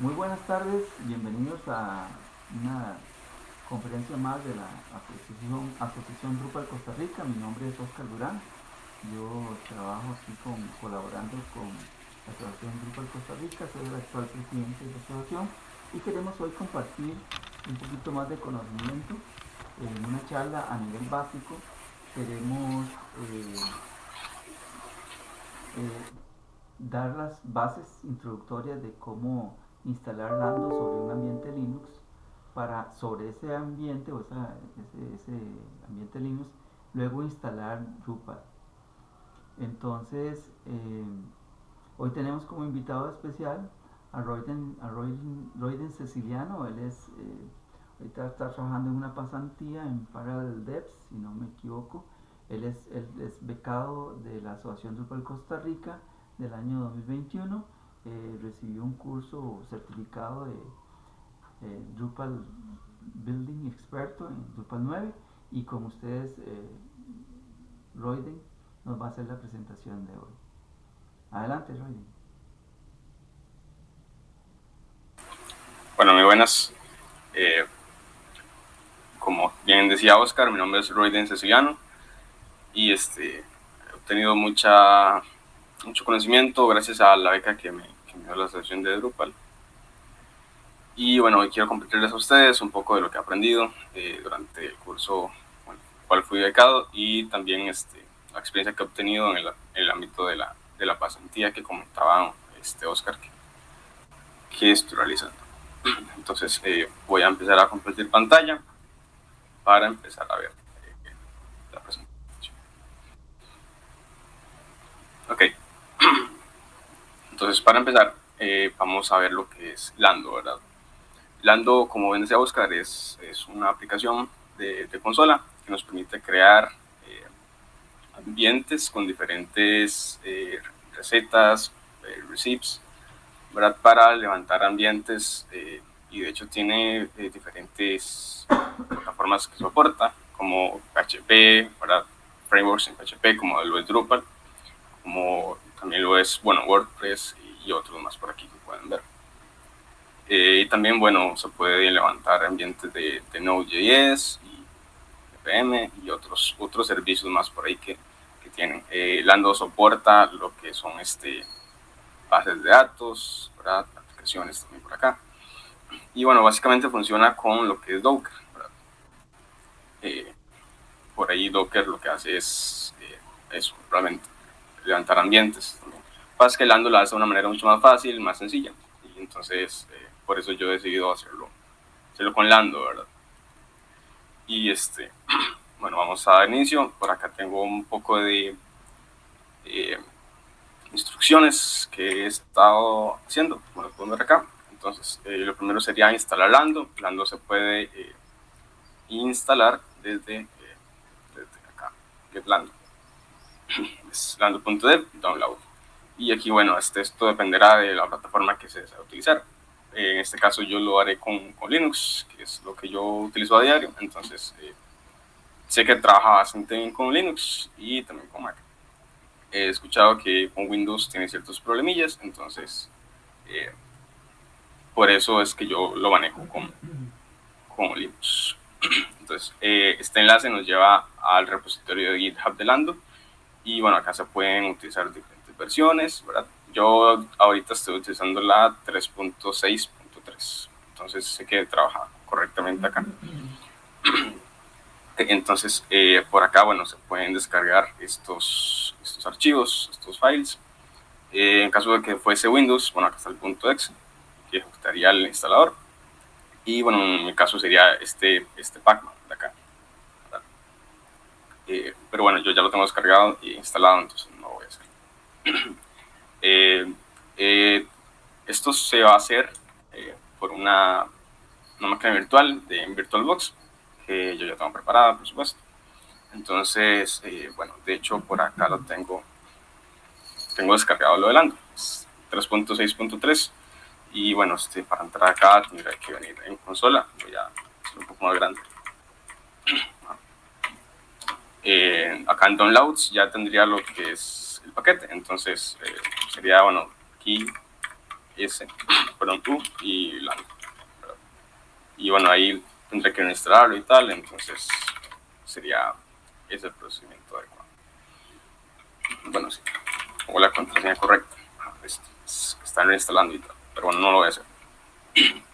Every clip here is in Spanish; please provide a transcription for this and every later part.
Muy buenas tardes, bienvenidos a una conferencia más de la Asociación, Asociación Drupal Costa Rica. Mi nombre es Oscar Durán. Yo trabajo aquí colaborando con la Asociación Drupal Costa Rica, soy el actual presidente de la asociación y queremos hoy compartir un poquito más de conocimiento en una charla a nivel básico. Queremos eh, eh, dar las bases introductorias de cómo instalar Lando sobre un ambiente Linux para sobre ese ambiente o ese, ambiente Linux luego instalar Drupal. Entonces eh, hoy tenemos como invitado especial a Royden, a Royden, Ceciliano. Él es eh, ahorita está trabajando en una pasantía en Parallel Devs si no me equivoco. Él es, él es becado de la Asociación Drupal Costa Rica del año 2021 eh, recibió un curso certificado de eh, Drupal Building Experto en Drupal 9 y con ustedes eh, Royden nos va a hacer la presentación de hoy. Adelante Royden. Bueno, muy buenas. Eh, como bien decía Oscar, mi nombre es Royden Ceciliano y este, he obtenido mucha mucho conocimiento gracias a la beca que me, dio la asociación de Drupal. Y bueno, hoy quiero compartirles a ustedes un poco de lo que he aprendido eh, durante el curso bueno, cual fui becado y también este, la experiencia que he obtenido en el, el ámbito de la, de la, pasantía que comentaba este Oscar que, que estoy realizando. Entonces eh, voy a empezar a compartir pantalla para empezar a ver eh, la presentación. Ok. Entonces, para empezar, eh, vamos a ver lo que es Lando, ¿verdad? Lando, como ven decía Oscar, es, es una aplicación de, consola que nos permite crear eh, ambientes con diferentes eh, recetas, receipts, ¿verdad? Para levantar ambientes y de hecho tiene diferentes plataformas que soporta, como PHP, ¿verdad? frameworks en PHP como el Drupal, como también lo es, bueno, WordPress y otros más por aquí que pueden ver. Eh, y también, bueno, se puede levantar ambientes de, de Node.js y npm y otros, otros servicios más por ahí que, que tienen. Eh, Lando soporta lo que son este, bases de datos, ¿verdad? aplicaciones también por acá. Y bueno, básicamente funciona con lo que es Docker. Eh, por ahí Docker lo que hace es eso, realmente levantar ambientes. Pasa que Lando lo hace de una manera mucho más fácil, más sencilla. Y entonces, eh, por eso yo he decidido hacerlo, hacerlo con Lando, ¿verdad? Y este, bueno, vamos a dar inicio. Por acá tengo un poco de eh, instrucciones que he estado haciendo, como lo pueden ver acá. Entonces, eh, lo primero sería instalar Lando. Lando se puede instalar desde, desde acá, que es lando.dev, download. Y aquí, bueno, este, esto dependerá de la plataforma que se desea utilizar. En este caso yo lo haré con, con, Linux, que es lo que yo utilizo a diario. Entonces, eh, sé que trabaja bastante bien con Linux y también con Mac. He escuchado que con Windows tiene ciertos problemillas, entonces eh, por eso es que yo lo manejo con, con Linux. Entonces, eh, este enlace nos lleva al repositorio de GitHub de Lando y bueno, acá se pueden utilizar diferentes versiones, ¿verdad? Yo ahorita estoy utilizando la 3.6.3, entonces sé que trabaja correctamente acá. Entonces, eh, por acá, bueno, se pueden descargar estos, estos archivos, estos files. Eh, en caso de que fuese Windows, bueno, acá está el punto .exe, que ejecutaría el instalador. Y bueno, en mi caso sería este, este Pacman. Eh, pero bueno, yo ya lo tengo descargado y instalado, entonces no voy a hacer. Eh, eh, esto se va a hacer por una, una, máquina virtual de VirtualBox, que yo ya tengo preparada, por supuesto. Entonces, bueno, de hecho por acá lo tengo, tengo descargado lo del Ando, 3.6.3. Y bueno, este, para entrar acá tendría que venir en consola, voy a hacer un poco más grande. Eh, acá en downloads ya tendría lo que es el paquete. Entonces eh, sería, bueno, aquí S, perdón, U y Lando. Y bueno, ahí tendré que instalarlo y tal, entonces sería ese procedimiento adecuado. Bueno, sí, pongo la contraseña correcta. Ah, Están instalando y tal, pero bueno, no lo voy a hacer.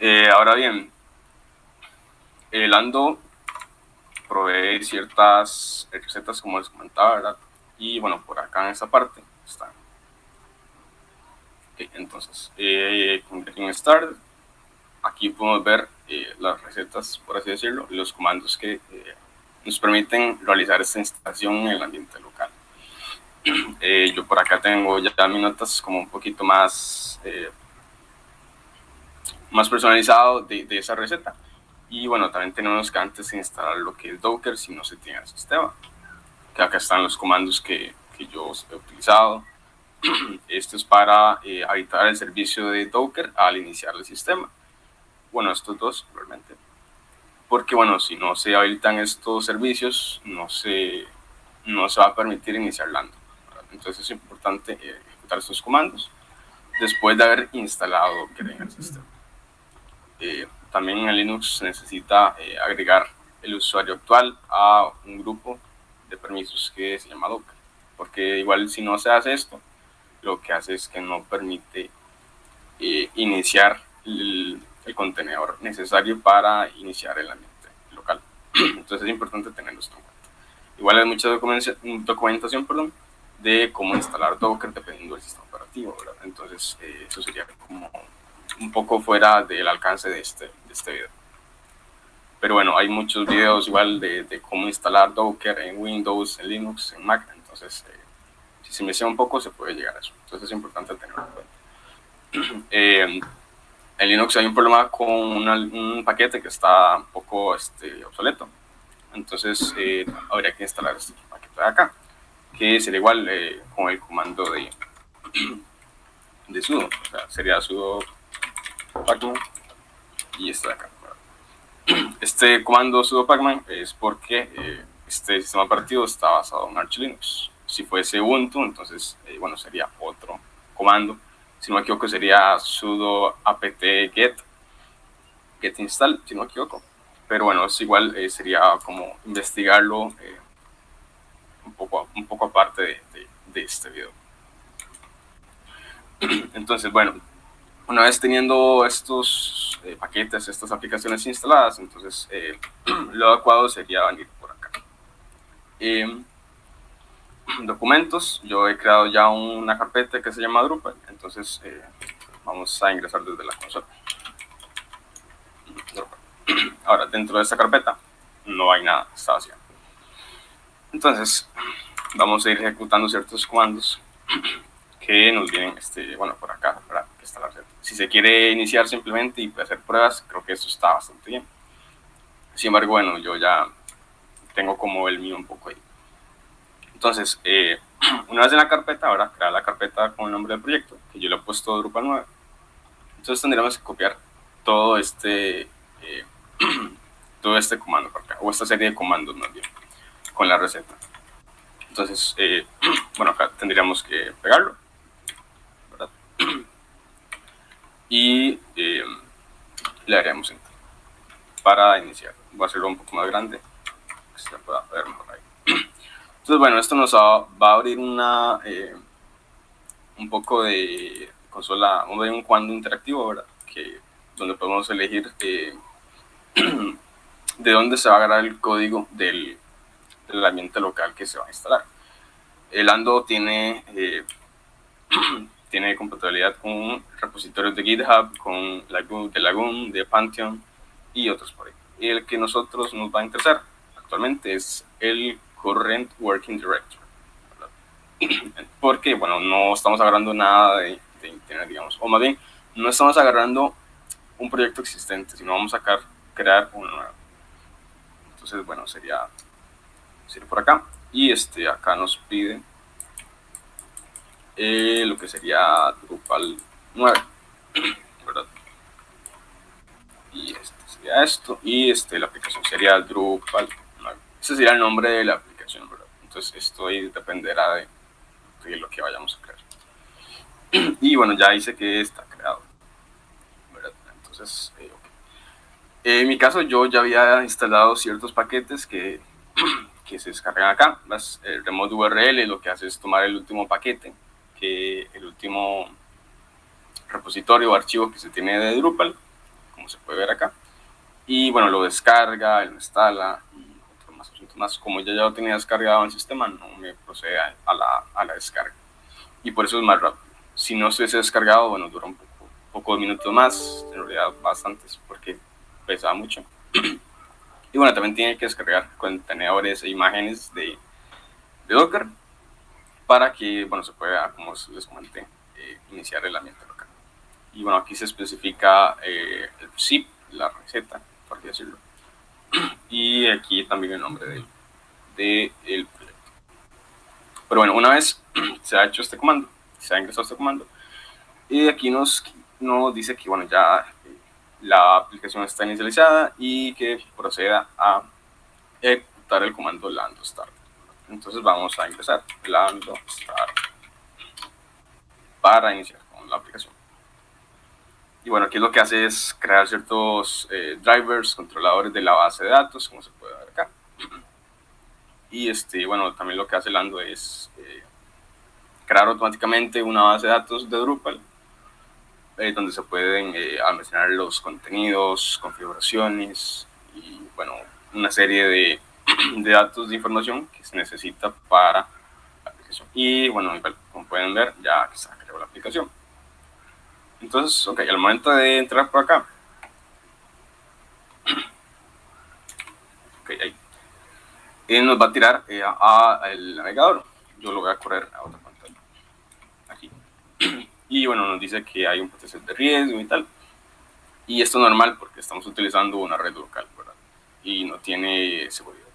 Eh, ahora bien, el Ando provee ciertas recetas como les comentaba, ¿verdad? Y bueno, por acá en esta parte está. entonces, eh, en Start, aquí podemos ver eh, las recetas, por así decirlo, y los comandos que eh, nos permiten realizar esta instalación en el ambiente local. Eh, yo por acá tengo ya mis notas como un poquito más, más personalizado de, de esa receta. Y bueno, también tenemos que antes instalar lo que es Docker si no se tiene el sistema. Que acá están los comandos que, que yo he utilizado. Esto es para eh, habilitar el servicio de Docker al iniciar el sistema. Bueno, estos dos realmente. Porque bueno, si no se habilitan estos servicios, no se, no se va a permitir iniciar Lando. Entonces es importante eh, ejecutar estos comandos después de haber instalado Docker en el sistema. Eh, también en Linux se necesita eh, agregar el usuario actual a un grupo de permisos que se llama Docker. Porque igual si no se hace esto, lo que hace es que no permite eh, iniciar el, contenedor necesario para iniciar el ambiente local. Entonces es importante tenerlo esto en cuenta. Igual hay mucha documentación, documentación perdón, de cómo instalar Docker dependiendo del sistema operativo. Entonces eh, eso sería como un poco fuera del alcance de este, de este video. Pero bueno, hay muchos videos igual de, de, cómo instalar Docker en Windows, en Linux, en Mac. Entonces, eh, si se me sea un poco, se puede llegar a eso. Entonces es importante tenerlo en cuenta. Eh, en Linux hay un problema con un paquete que está un poco este, obsoleto. Entonces eh, habría que instalar este paquete de acá, que sería igual con el comando de, de sudo. O sea, sería sudo pacman y este de acá. Este comando sudo pacman es porque eh, este sistema operativo está basado en Arch Linux. Si fuese Ubuntu, entonces, eh, bueno, sería otro comando. Si no me equivoco, sería sudo apt get, get install, si no me equivoco. Pero bueno, es igual, eh, sería como investigarlo un, poco, un poco aparte de, de este video. Entonces, bueno, una vez teniendo estos eh, paquetes, estas aplicaciones instaladas, entonces eh, lo adecuado sería venir por acá. Em, documentos, yo he creado ya una carpeta que se llama Drupal, entonces eh, vamos a ingresar desde la consola. Ahora, dentro de esta carpeta no hay nada, está vacía. Entonces, vamos a ir ejecutando ciertos comandos que nos vienen, este, bueno, por acá, Si se quiere iniciar simplemente y hacer pruebas, creo que eso está bastante bien. Sin embargo, bueno, yo ya tengo como el mío un poco ahí. Entonces, eh, una vez en la carpeta, ahora crear la carpeta con el nombre del proyecto, que yo le he puesto Drupal 9. Entonces tendríamos que copiar todo este, eh, todo este comando por acá, o esta serie de comandos más bien, con la receta. Entonces, eh, bueno, acá tendríamos que pegarlo y eh, le haremos enter para iniciar. Voy a hacerlo un poco más grande, que se pueda ver mejor ahí. Entonces, bueno, esto nos va, a abrir una eh, un poco de consola, un cuando interactivo, ¿verdad? Que, donde podemos elegir eh, de dónde se va a agarrar el código del, del, ambiente local que se va a instalar. El Ando tiene tiene compatibilidad con repositorios de GitHub, con Lagoon, de Lagoon, de Pantheon y otros por ahí. Y el que nosotros nos va a interesar actualmente es el Current Working Directory. Porque, bueno, no estamos agarrando nada de, Internet, digamos. O más bien, no estamos agarrando un proyecto existente, sino vamos a crear uno nuevo. Entonces, bueno, sería, sería por acá. Y este, acá nos pide eh, lo que sería Drupal 9, ¿verdad? Y este sería esto, y este, la aplicación sería Drupal 9. Ese sería el nombre de la aplicación, ¿verdad? Entonces esto ahí dependerá de, lo que vayamos a crear. y bueno, ya dice que está creado. Entonces, eh, en mi caso yo ya había instalado ciertos paquetes que, que se descargan acá. Las, remote URL lo que hace es tomar el último paquete, que el último repositorio o archivo que se tiene de Drupal, como se puede ver acá. Y bueno, lo descarga, lo instala y otros más asuntos más. Como ya, ya lo tenía descargado en el sistema, no me procede a la, a la descarga. Y por eso es más rápido. Si no estuviese descargado, bueno, dura un poco, poco de minutos más, en realidad bastantes, porque pesa mucho. y bueno, también tiene que descargar contenedores e imágenes de, de Docker para que, bueno, se pueda, como les comenté, eh, iniciar el ambiente local. Y bueno, aquí se especifica eh, el zip, la receta, por así decirlo. y aquí también el nombre del de, el proyecto. Pero bueno, una vez se ha hecho este comando, se ha ingresado este comando, y aquí nos, nos dice que, bueno, ya la aplicación está inicializada y que proceda a ejecutar el comando lando start. Entonces vamos a ingresar lando start para iniciar con la aplicación. Y bueno, aquí lo que hace es crear ciertos eh, drivers, controladores de la base de datos, como se puede ver acá. Y este, bueno, también lo que hace Lando es eh, crear automáticamente una base de datos de Drupal eh, donde se pueden eh, almacenar los contenidos, configuraciones y bueno, una serie de, de, datos de información que se necesita para la aplicación. Y bueno, como pueden ver, ya se creado la aplicación. Entonces, ok, al momento de entrar por acá, ok, ahí, y nos va a tirar eh, al navegador. Yo lo voy a correr a otra pantalla. Aquí. y bueno, nos dice que hay un potencial de riesgo y tal. Y esto es normal porque estamos utilizando una red local. Y no tiene seguridad.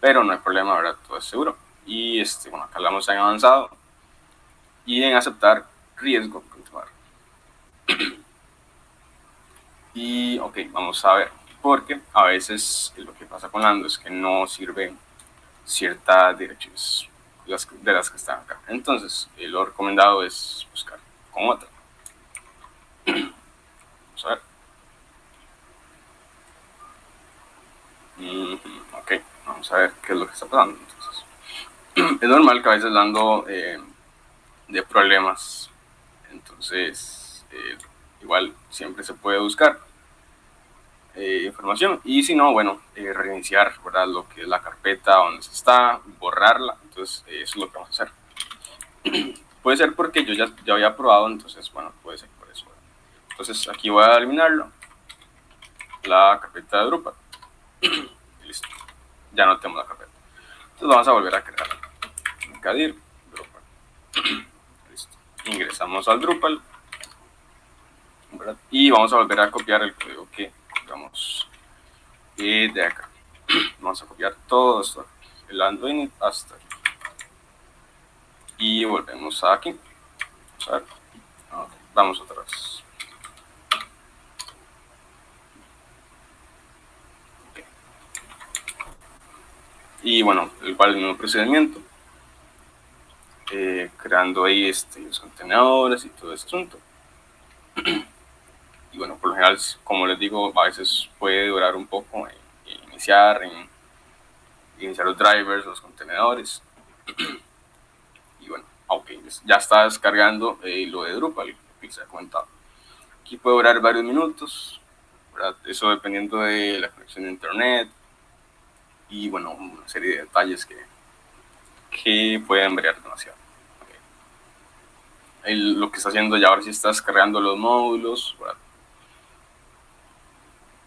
Pero no hay problema, ¿verdad? Todo es seguro. Y este, bueno, acá vamos en avanzado y en aceptar riesgo, y ok, vamos a ver, porque a veces lo que pasa con Lando es que no sirve ciertas direcciones de las que están acá. Entonces, lo recomendado es buscar otra. Vamos a ver. ok, vamos a ver qué es lo que está pasando. Entonces, es normal que a veces dando eh, de problemas. Entonces, eh, igual siempre se puede buscar eh, información. Y si no, bueno, reiniciar ¿verdad? lo que es la carpeta donde se está, borrarla. Entonces, eso es lo que vamos a hacer. Puede ser porque yo ya, ya había probado, entonces, bueno, puede ser por eso. Entonces, aquí voy a eliminarlo. La carpeta de Drupal. Listo. Ya no tenemos la carpeta. Entonces, vamos a volver a crear. Añadir Drupal. Listo. Ingresamos al Drupal. Y vamos a volver a copiar el código que digamos de acá. Vamos a copiar todo esto. El Android hasta aquí y volvemos aquí. Vamos otra vez. Y bueno, igual el mismo procedimiento. Eh, creando ahí este, los contenedores y todo ese asunto. y bueno, por lo general, como les digo, a veces puede durar un poco iniciar, en, iniciar los drivers, los contenedores. ok, ya está descargando eh, lo de Drupal, que se ha comentado. Aquí puede durar varios minutos, eso dependiendo de la conexión de internet y bueno, una serie de detalles que, que pueden variar demasiado. lo que está haciendo ya ahora sí está descargando los módulos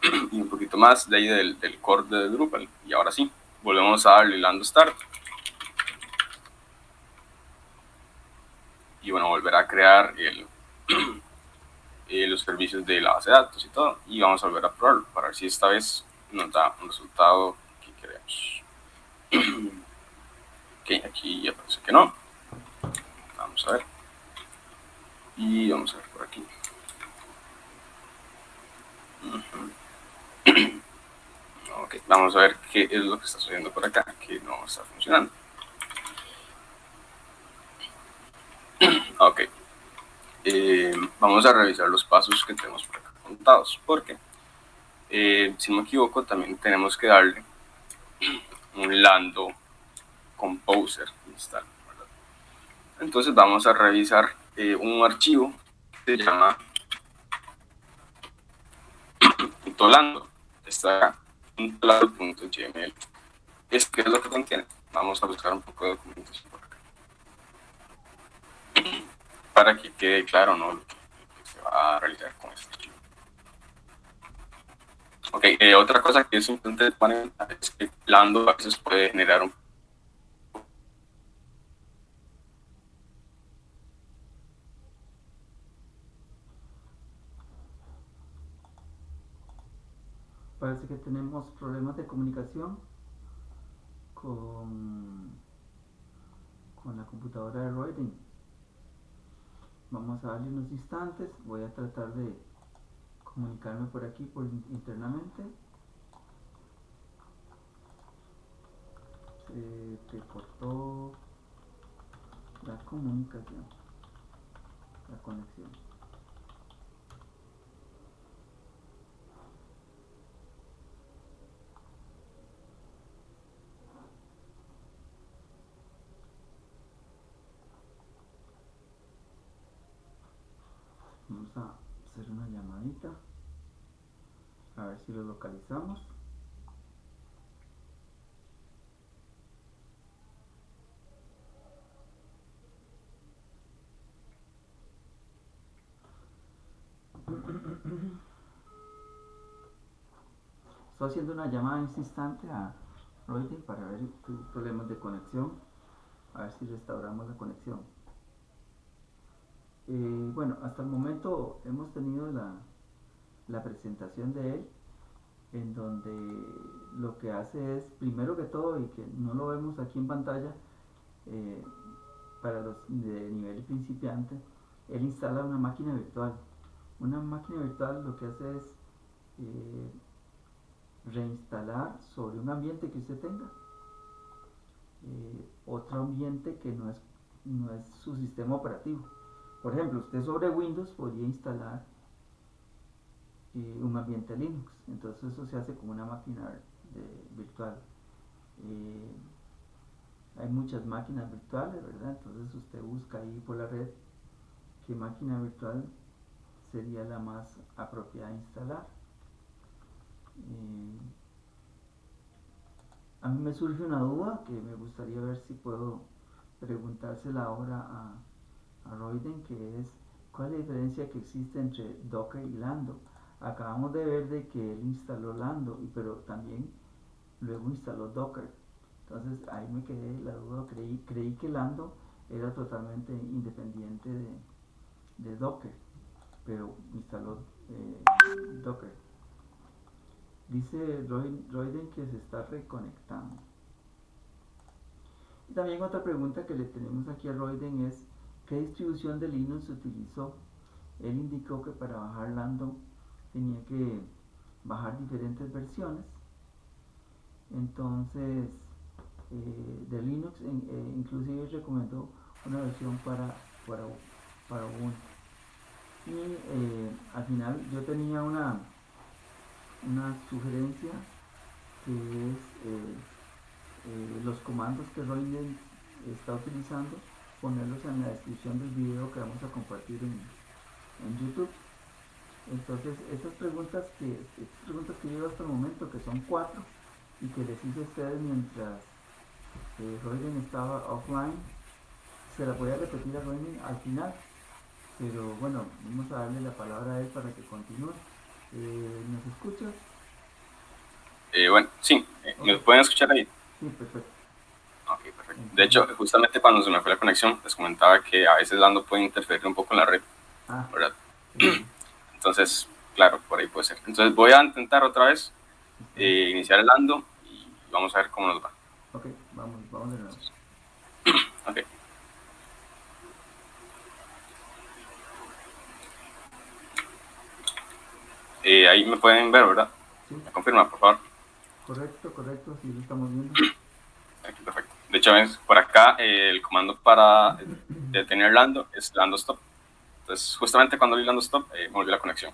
y un poquito más de ahí del, del core de Drupal y ahora sí, volvemos a darle Lando Start. Y bueno, volver a crear el, eh, los servicios de la base de datos y todo y vamos a volver a probarlo para ver si esta vez nos da un resultado que ok, aquí ya parece que no. Vamos a ver. Y vamos a ver por aquí. Ok, vamos a ver qué es lo que está sucediendo por acá que no está funcionando. Ok. eh, vamos a revisar los pasos que tenemos por acá contados, porque eh, si no me equivoco también tenemos que darle un lando composer install. Entonces vamos a revisar eh, un archivo que se llama lando. Está lando.gml. Es que es lo que contiene. Vamos a buscar un poco de documentación por acá. Para que quede claro ¿no? lo que se va a realizar con archivo. Ok, eh, otra cosa que es importante poner es que Lando a veces puede generar un Parece que tenemos problemas de comunicación con, con la computadora de Roydin. Vamos a darle unos instantes. Voy a tratar de comunicarme por aquí por internamente. Se te cortó la comunicación, la conexión. vamos a hacer una a ver si lo localizamos. Estoy haciendo una llamada en este instante a Royden para ver problemas de conexión, a ver si restauramos la conexión. Eh, bueno, hasta el momento hemos tenido la, presentación de él, en donde lo que hace es, primero que todo, y que no lo vemos aquí en pantalla, eh, para los de nivel principiante, él instala una máquina virtual. Una máquina virtual lo que hace es eh, reinstalar sobre un ambiente que usted tenga otro ambiente que no es, no es su sistema operativo. Por ejemplo, usted sobre Windows podría instalar eh, un ambiente Linux. Entonces eso se hace como una máquina virtual. Eh, hay muchas máquinas virtuales, ¿verdad? Entonces usted busca ahí por la red qué máquina virtual sería la más apropiada de instalar. Eh, a mí me surge una duda que me gustaría ver si puedo preguntársela ahora a, a Royden, que es cuál es la diferencia que existe entre Docker y Lando. Acabamos de ver de que él instaló Lando, pero también luego instaló Docker. Entonces ahí me quedé la duda, creí, creí que Lando era totalmente independiente de, Docker, pero instaló eh, Docker. Dice Royden que se está reconectando. Y también otra pregunta que le tenemos aquí a Royden es ¿Qué distribución de Linux utilizó? Él indicó que para bajar Lando tenía que bajar diferentes versiones. Entonces, eh, de Linux, eh, inclusive recomendó una versión para, para, para Ubuntu. Y eh, al final yo tenía una, una sugerencia que es los comandos que Royden está utilizando ponerlos en la descripción del video que vamos a compartir en, YouTube. Entonces, estas preguntas que estas preguntas que llevo hasta el momento, que son cuatro, y que les hice a ustedes mientras eh, estaba offline, se las voy a repetir a Royden al final. Pero bueno, vamos a darle la palabra a él para que continúe. Eh, ¿Nos escuchas? Eh, bueno, sí, eh, ¿me pueden escuchar ahí? Sí, perfecto. De hecho, justamente cuando se me fue la conexión, les comentaba que a veces Lando puede interferir un poco en la red, ah. ¿verdad? Entonces, claro, por ahí puede ser. Entonces voy a intentar otra vez eh, iniciar el Lando y vamos a ver cómo nos va. Ok, vamos, vamos de nuevo. ok. Eh, ahí me pueden ver, ¿verdad? Sí. confirma, por favor? Correcto, correcto, sí lo estamos viendo. Aquí, perfecto. De hecho, por acá eh, el comando para detener Lando es Lando Stop. Entonces, justamente cuando le dando stop, eh, volvió la conexión.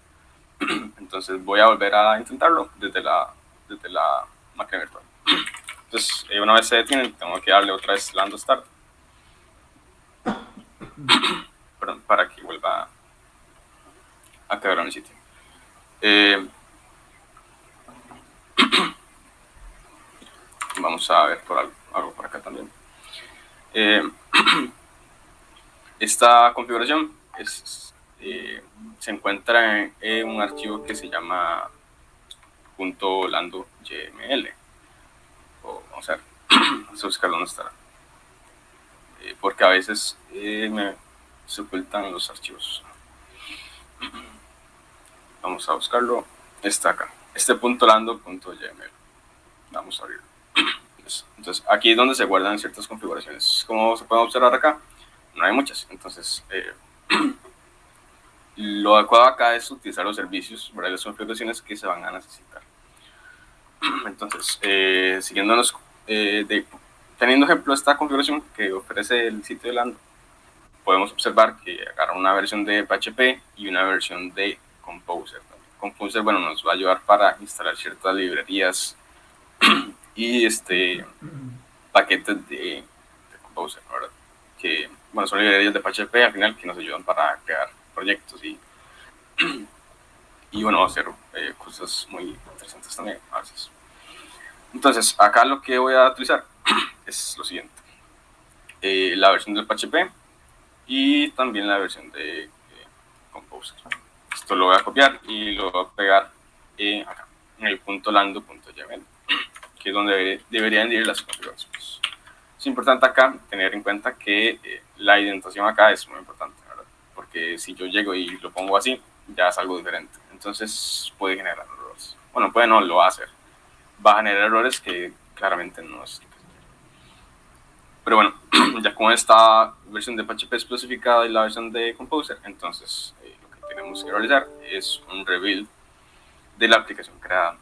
Entonces, voy a volver a intentarlo desde la, desde la máquina virtual. Entonces, eh, una vez se detiene, tengo que darle otra vez lando start. Perdón, para que vuelva a quedar en el sitio. Eh, vamos a ver por algo, algo por acá también. Eh, esta configuración eh, se encuentra en, un archivo que se llama .lando yml. O, vamos a ver, vamos a buscar dónde estará. Eh, porque a veces me, se ocultan los archivos. Vamos a buscarlo. Está acá. Este punto lando.yml. Vamos a abrirlo. Entonces, aquí es donde se guardan ciertas configuraciones. Como se puede observar acá, no hay muchas. Entonces, eh, lo adecuado acá es utilizar los servicios, ¿verdad? las configuraciones que se van a necesitar. Entonces, eh, siguiéndonos, eh, de, teniendo ejemplo esta configuración que ofrece el sitio de Lando, podemos observar que agarra una versión de PHP y una versión de Composer. Composer, bueno, nos va a ayudar para instalar ciertas librerías y este paquetes de, Composer. Que, bueno, son librerías de PHP al final que nos ayudan para crear proyectos y, y bueno, hacer eh, cosas muy interesantes también. Entonces, acá lo que voy a utilizar es lo siguiente. Eh, la versión del PHP y también la versión de eh, Composer. Esto lo voy a copiar y lo voy a pegar acá, en el punto lando.yml que es donde deberían ir las configuraciones. Es importante acá tener en cuenta que eh, la indentación acá es muy importante. Porque si yo llego y lo pongo así, ya es algo diferente. Entonces puede generar errores. Bueno, puede no, lo va a hacer. Va a generar errores que claramente no es Pero bueno, ya con esta versión de PHP especificada y la versión de Composer, entonces eh, lo que tenemos que realizar es un rebuild de la aplicación creada.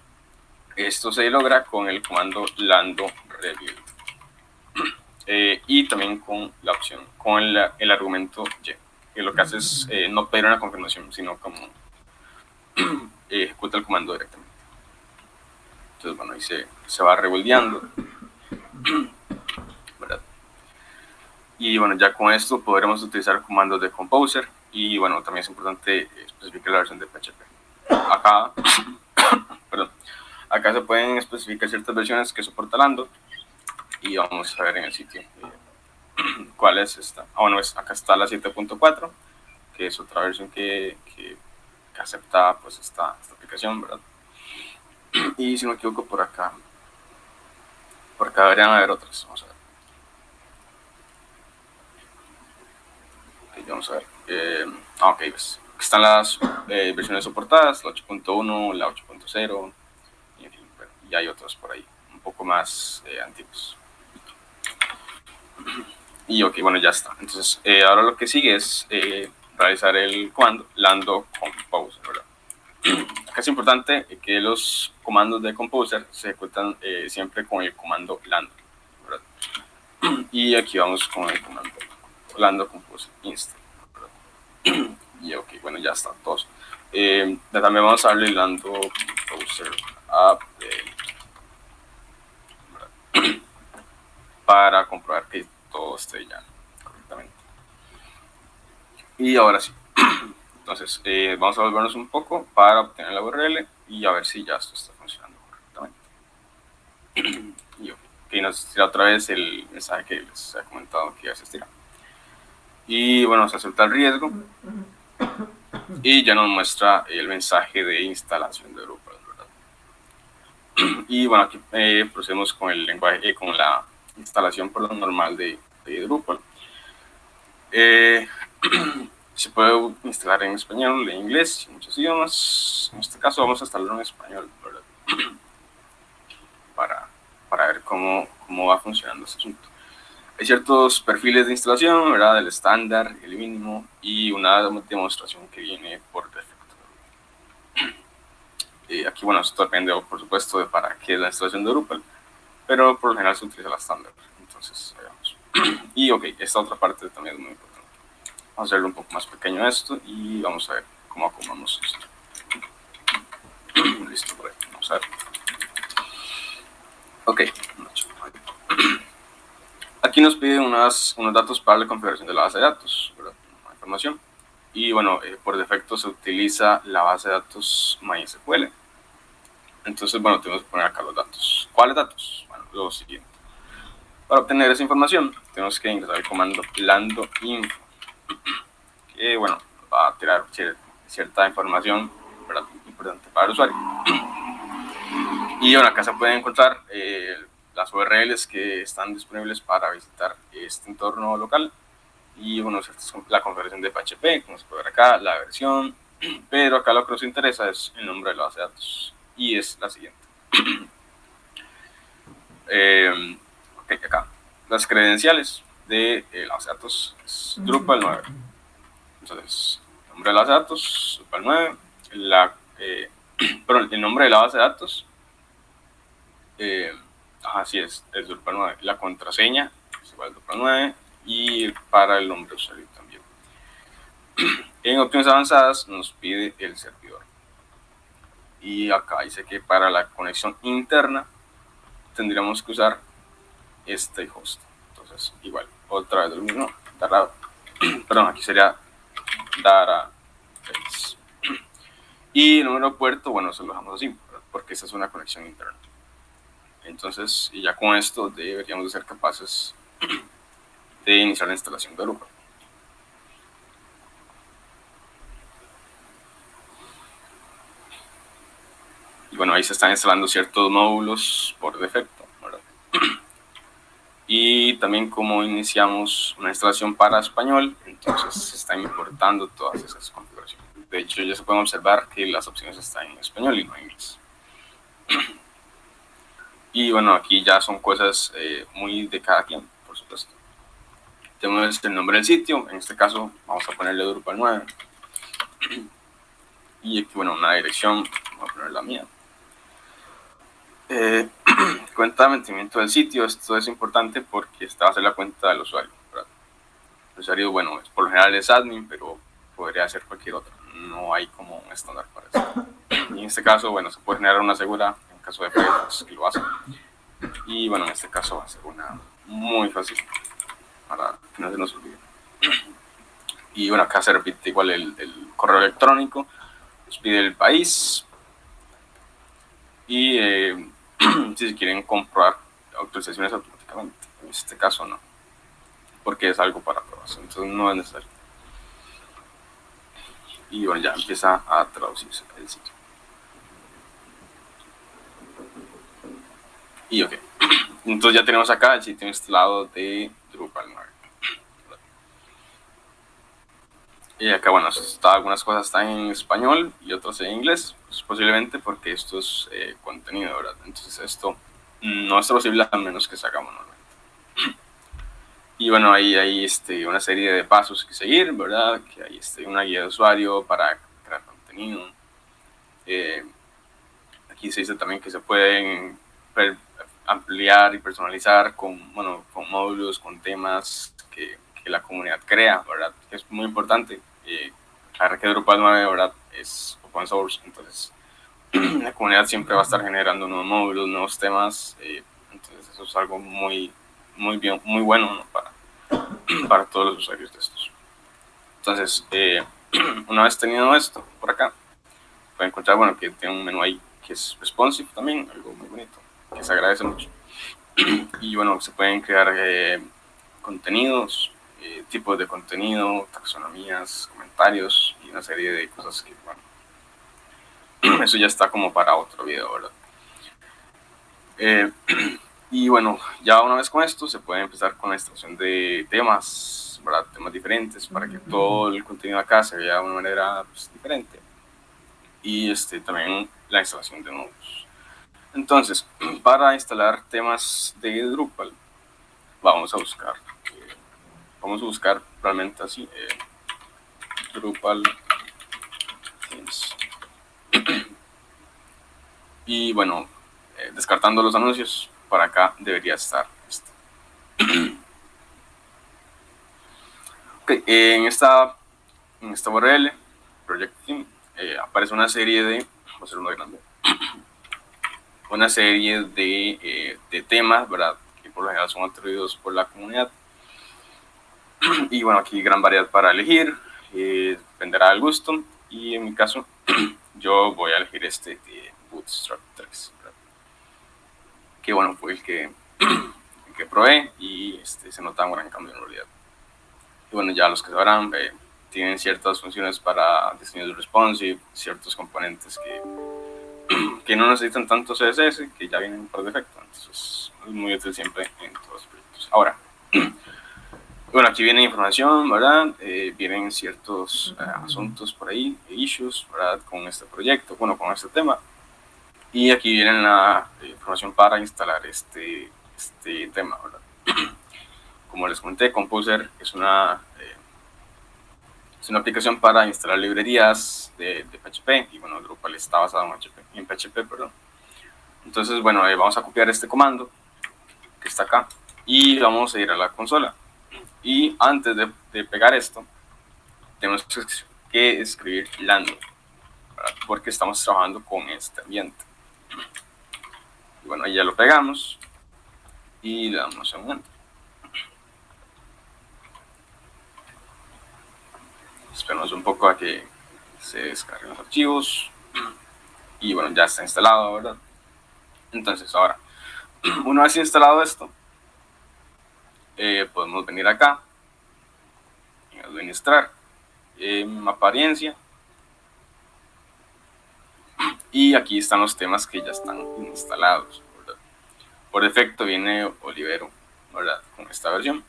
Esto se logra con el comando lando rebuild. Eh, y también con la opción, con el, argumento y, que lo que hace es eh, no pedir una confirmación, sino como ejecuta el comando directamente. Entonces, bueno, ahí se, se va rebuildeando. Y bueno, ya con esto podremos utilizar comandos de Composer y bueno, también es importante especificar la versión de PHP. Acá, perdón, Acá se pueden especificar ciertas versiones que soporta Lando y vamos a ver en el sitio eh, cuál es esta. Ah, bueno, es, acá está la 7.4, que es otra versión que, que, acepta pues esta, esta, aplicación, ¿verdad? Y si no me equivoco, por acá, por acá deberían haber otras. Vamos a ver. vamos a ver. Eh, ah, ok. Aquí están las eh, versiones soportadas, la 8.1, la 8.0 y hay otros por ahí, un poco más eh, antiguos. Y ok, bueno, ya está. Entonces, eh, ahora lo que sigue es eh, realizar el comando lando compose, ¿verdad? Acá es importante que los comandos de composer se ejecutan siempre con el comando lando, ¿verdad? Y aquí vamos con el comando lando compose inst, Y ok, bueno, ya está, todos. también vamos a darle lando composer update para comprobar que todo esté ya correctamente. Y ahora sí. Entonces, eh, vamos a volvernos un poco para obtener la URL y a ver si ya esto está funcionando correctamente. y ok, nos tira otra vez el mensaje que les he comentado que ya se estira. Y bueno, se acepta el riesgo y ya nos muestra el mensaje de instalación de Drupal. Y bueno, aquí eh, procedemos con el lenguaje, eh, con la instalación por lo normal de, de Drupal. Eh, se puede instalar en español, en inglés, en muchos idiomas. En este caso vamos a instalarlo en español, Para, para ver cómo, cómo va funcionando este asunto. Hay ciertos perfiles de instalación, ¿verdad? El estándar, el mínimo y una demostración que viene por defecto. Y aquí, bueno, esto depende, por supuesto, de para qué es la instalación de Drupal pero por lo general se utiliza la estándar. Entonces, veamos. Y ok, esta otra parte también es muy importante. Vamos a hacerlo un poco más pequeño esto y vamos a ver cómo acomodamos esto. Listo, por ahí. Vamos a ver. Ok. Aquí nos pide unas, unos datos para la configuración de la base de datos, ¿verdad? información. Y bueno, eh, por defecto se utiliza la base de datos MySQL. Entonces, bueno, tenemos que poner acá los datos. ¿Cuáles datos? Lo siguiente. Para obtener esa información, tenemos que ingresar el comando lando info, que, bueno, va a tirar cierta información importante para el usuario. Y bueno, acá se pueden encontrar eh, las URLs que están disponibles para visitar este entorno local y bueno, la configuración de PHP, como se puede ver acá, la versión, pero acá lo que nos interesa es el nombre de la base de datos y es la siguiente. eh, ok, acá, las credenciales de eh, la base de datos es Drupal 9. Entonces, nombre de la base de datos, Drupal 9, la, eh, perdón, el nombre de la base de datos, eh, así es, es Drupal 9. La contraseña es igual a Drupal 9 y para el nombre de usuario también. En opciones avanzadas nos pide el servidor. Y acá dice que para la conexión interna tendríamos que usar este host. Entonces, igual, otra vez lo mismo, Dara, perdón, aquí sería Dara Y el número de puerto, bueno, se lo dejamos así, porque esta es una conexión interna. Entonces, y ya con esto deberíamos de ser capaces de iniciar la instalación de Drupal. Y bueno, ahí se están instalando ciertos módulos por defecto. Y también como iniciamos una instalación para español, entonces se están importando todas esas configuraciones. De hecho, ya se pueden observar que las opciones están en español y no en inglés. Y bueno, aquí ya son cosas eh, muy de cada quien, por supuesto. Tenemos el nombre del sitio, en este caso vamos a ponerle Drupal 9. Y aquí, bueno, una dirección, vamos a poner la mía. Eh, cuenta de mantenimiento del sitio, esto es importante porque esta va a ser la cuenta del usuario. El usuario, bueno, por lo general es admin, pero podría ser cualquier otro. No hay como un estándar para eso. Y en este caso, bueno, se puede generar una segura caso de proyectos que lo hacen. Y bueno, en este caso va a ser una muy fácil para que no se nos olvide. Y bueno, acá se repite igual el, el correo electrónico, nos pide el país y eh, si se quieren comprobar autorizaciones automáticamente. En este caso no, porque es algo para aprobación, entonces no es necesario. Y bueno, ya empieza a traducirse el sitio. Y ok. Entonces ya tenemos acá el sitio instalado de Drupal 9. Y acá, bueno, está, algunas cosas están en español y otras en inglés, pues posiblemente porque esto es eh, contenido, ¿verdad? Entonces esto no es posible a menos que se haga manualmente. Y bueno, ahí hay este, una serie de pasos que seguir, ¿verdad? Que hay este, una guía de usuario para crear contenido. Eh, aquí se dice también que se pueden ampliar y personalizar con, bueno, con módulos, con temas que, que la comunidad crea, ¿verdad? Es muy importante. Eh, la que Drupal 9, ¿verdad? Es open source, entonces la comunidad siempre va a estar generando nuevos módulos, nuevos temas, eh, entonces eso es algo muy, muy bien, muy bueno para, para todos los usuarios de estos. Entonces, eh, una vez tenido esto por acá, pueden encontrar, bueno, que tiene un menú ahí que es responsive también, algo muy bonito que se agradece mucho. Y bueno, se pueden crear eh, contenidos, eh, tipos de contenido, taxonomías, comentarios y una serie de cosas que, bueno, eso ya está como para otro video, ¿verdad? Eh, y bueno, ya una vez con esto se puede empezar con la instalación de temas, ¿verdad? Temas diferentes para que todo el contenido acá se vea de una manera pues, diferente. Y este, también la instalación de nodos. Entonces, para instalar temas de Drupal, vamos a buscar, vamos a buscar realmente así, eh, Drupal Y bueno, eh, descartando los anuncios, para acá debería estar esto. en esta, en esta URL, Project Team, eh, aparece una serie de, voy a hacer uno grande, una serie de, de temas, ¿verdad? Que por lo general son atribuidos por la comunidad. Y bueno, aquí gran variedad para elegir, eh, dependerá del gusto. Y en mi caso, yo voy a elegir este de Bootstrap 3, que bueno, fue el que, el que probé y este, se nota un gran cambio en realidad. Y bueno, ya los que sabrán, eh, tienen ciertas funciones para diseño de responsive, ciertos componentes que, que no necesitan tanto CSS, que ya vienen por defecto. Entonces es muy útil siempre en todos los proyectos. Ahora, bueno, aquí viene información, ¿verdad? Eh, vienen ciertos eh, asuntos por ahí, issues, ¿verdad? Con este proyecto, bueno, con este tema. Y aquí viene la información para instalar este, este tema, ¿verdad? Como les comenté, Composer es una, eh, es una aplicación para instalar librerías de, de, PHP y bueno, Drupal está basado en PHP, en PHP perdón. Entonces, bueno, vamos a copiar este comando que está acá y vamos a ir a la consola. Y antes de, pegar esto, tenemos que escribir lando, porque estamos trabajando con este ambiente. Y bueno, ahí ya lo pegamos y le damos a un enter. Esperamos un poco a que se descarguen los archivos. Y bueno, ya está instalado, ¿verdad? Entonces ahora, una vez instalado esto, eh, podemos venir acá, administrar, en apariencia, y aquí están los temas que ya están instalados. Por defecto viene Olivero ¿verdad? con esta versión.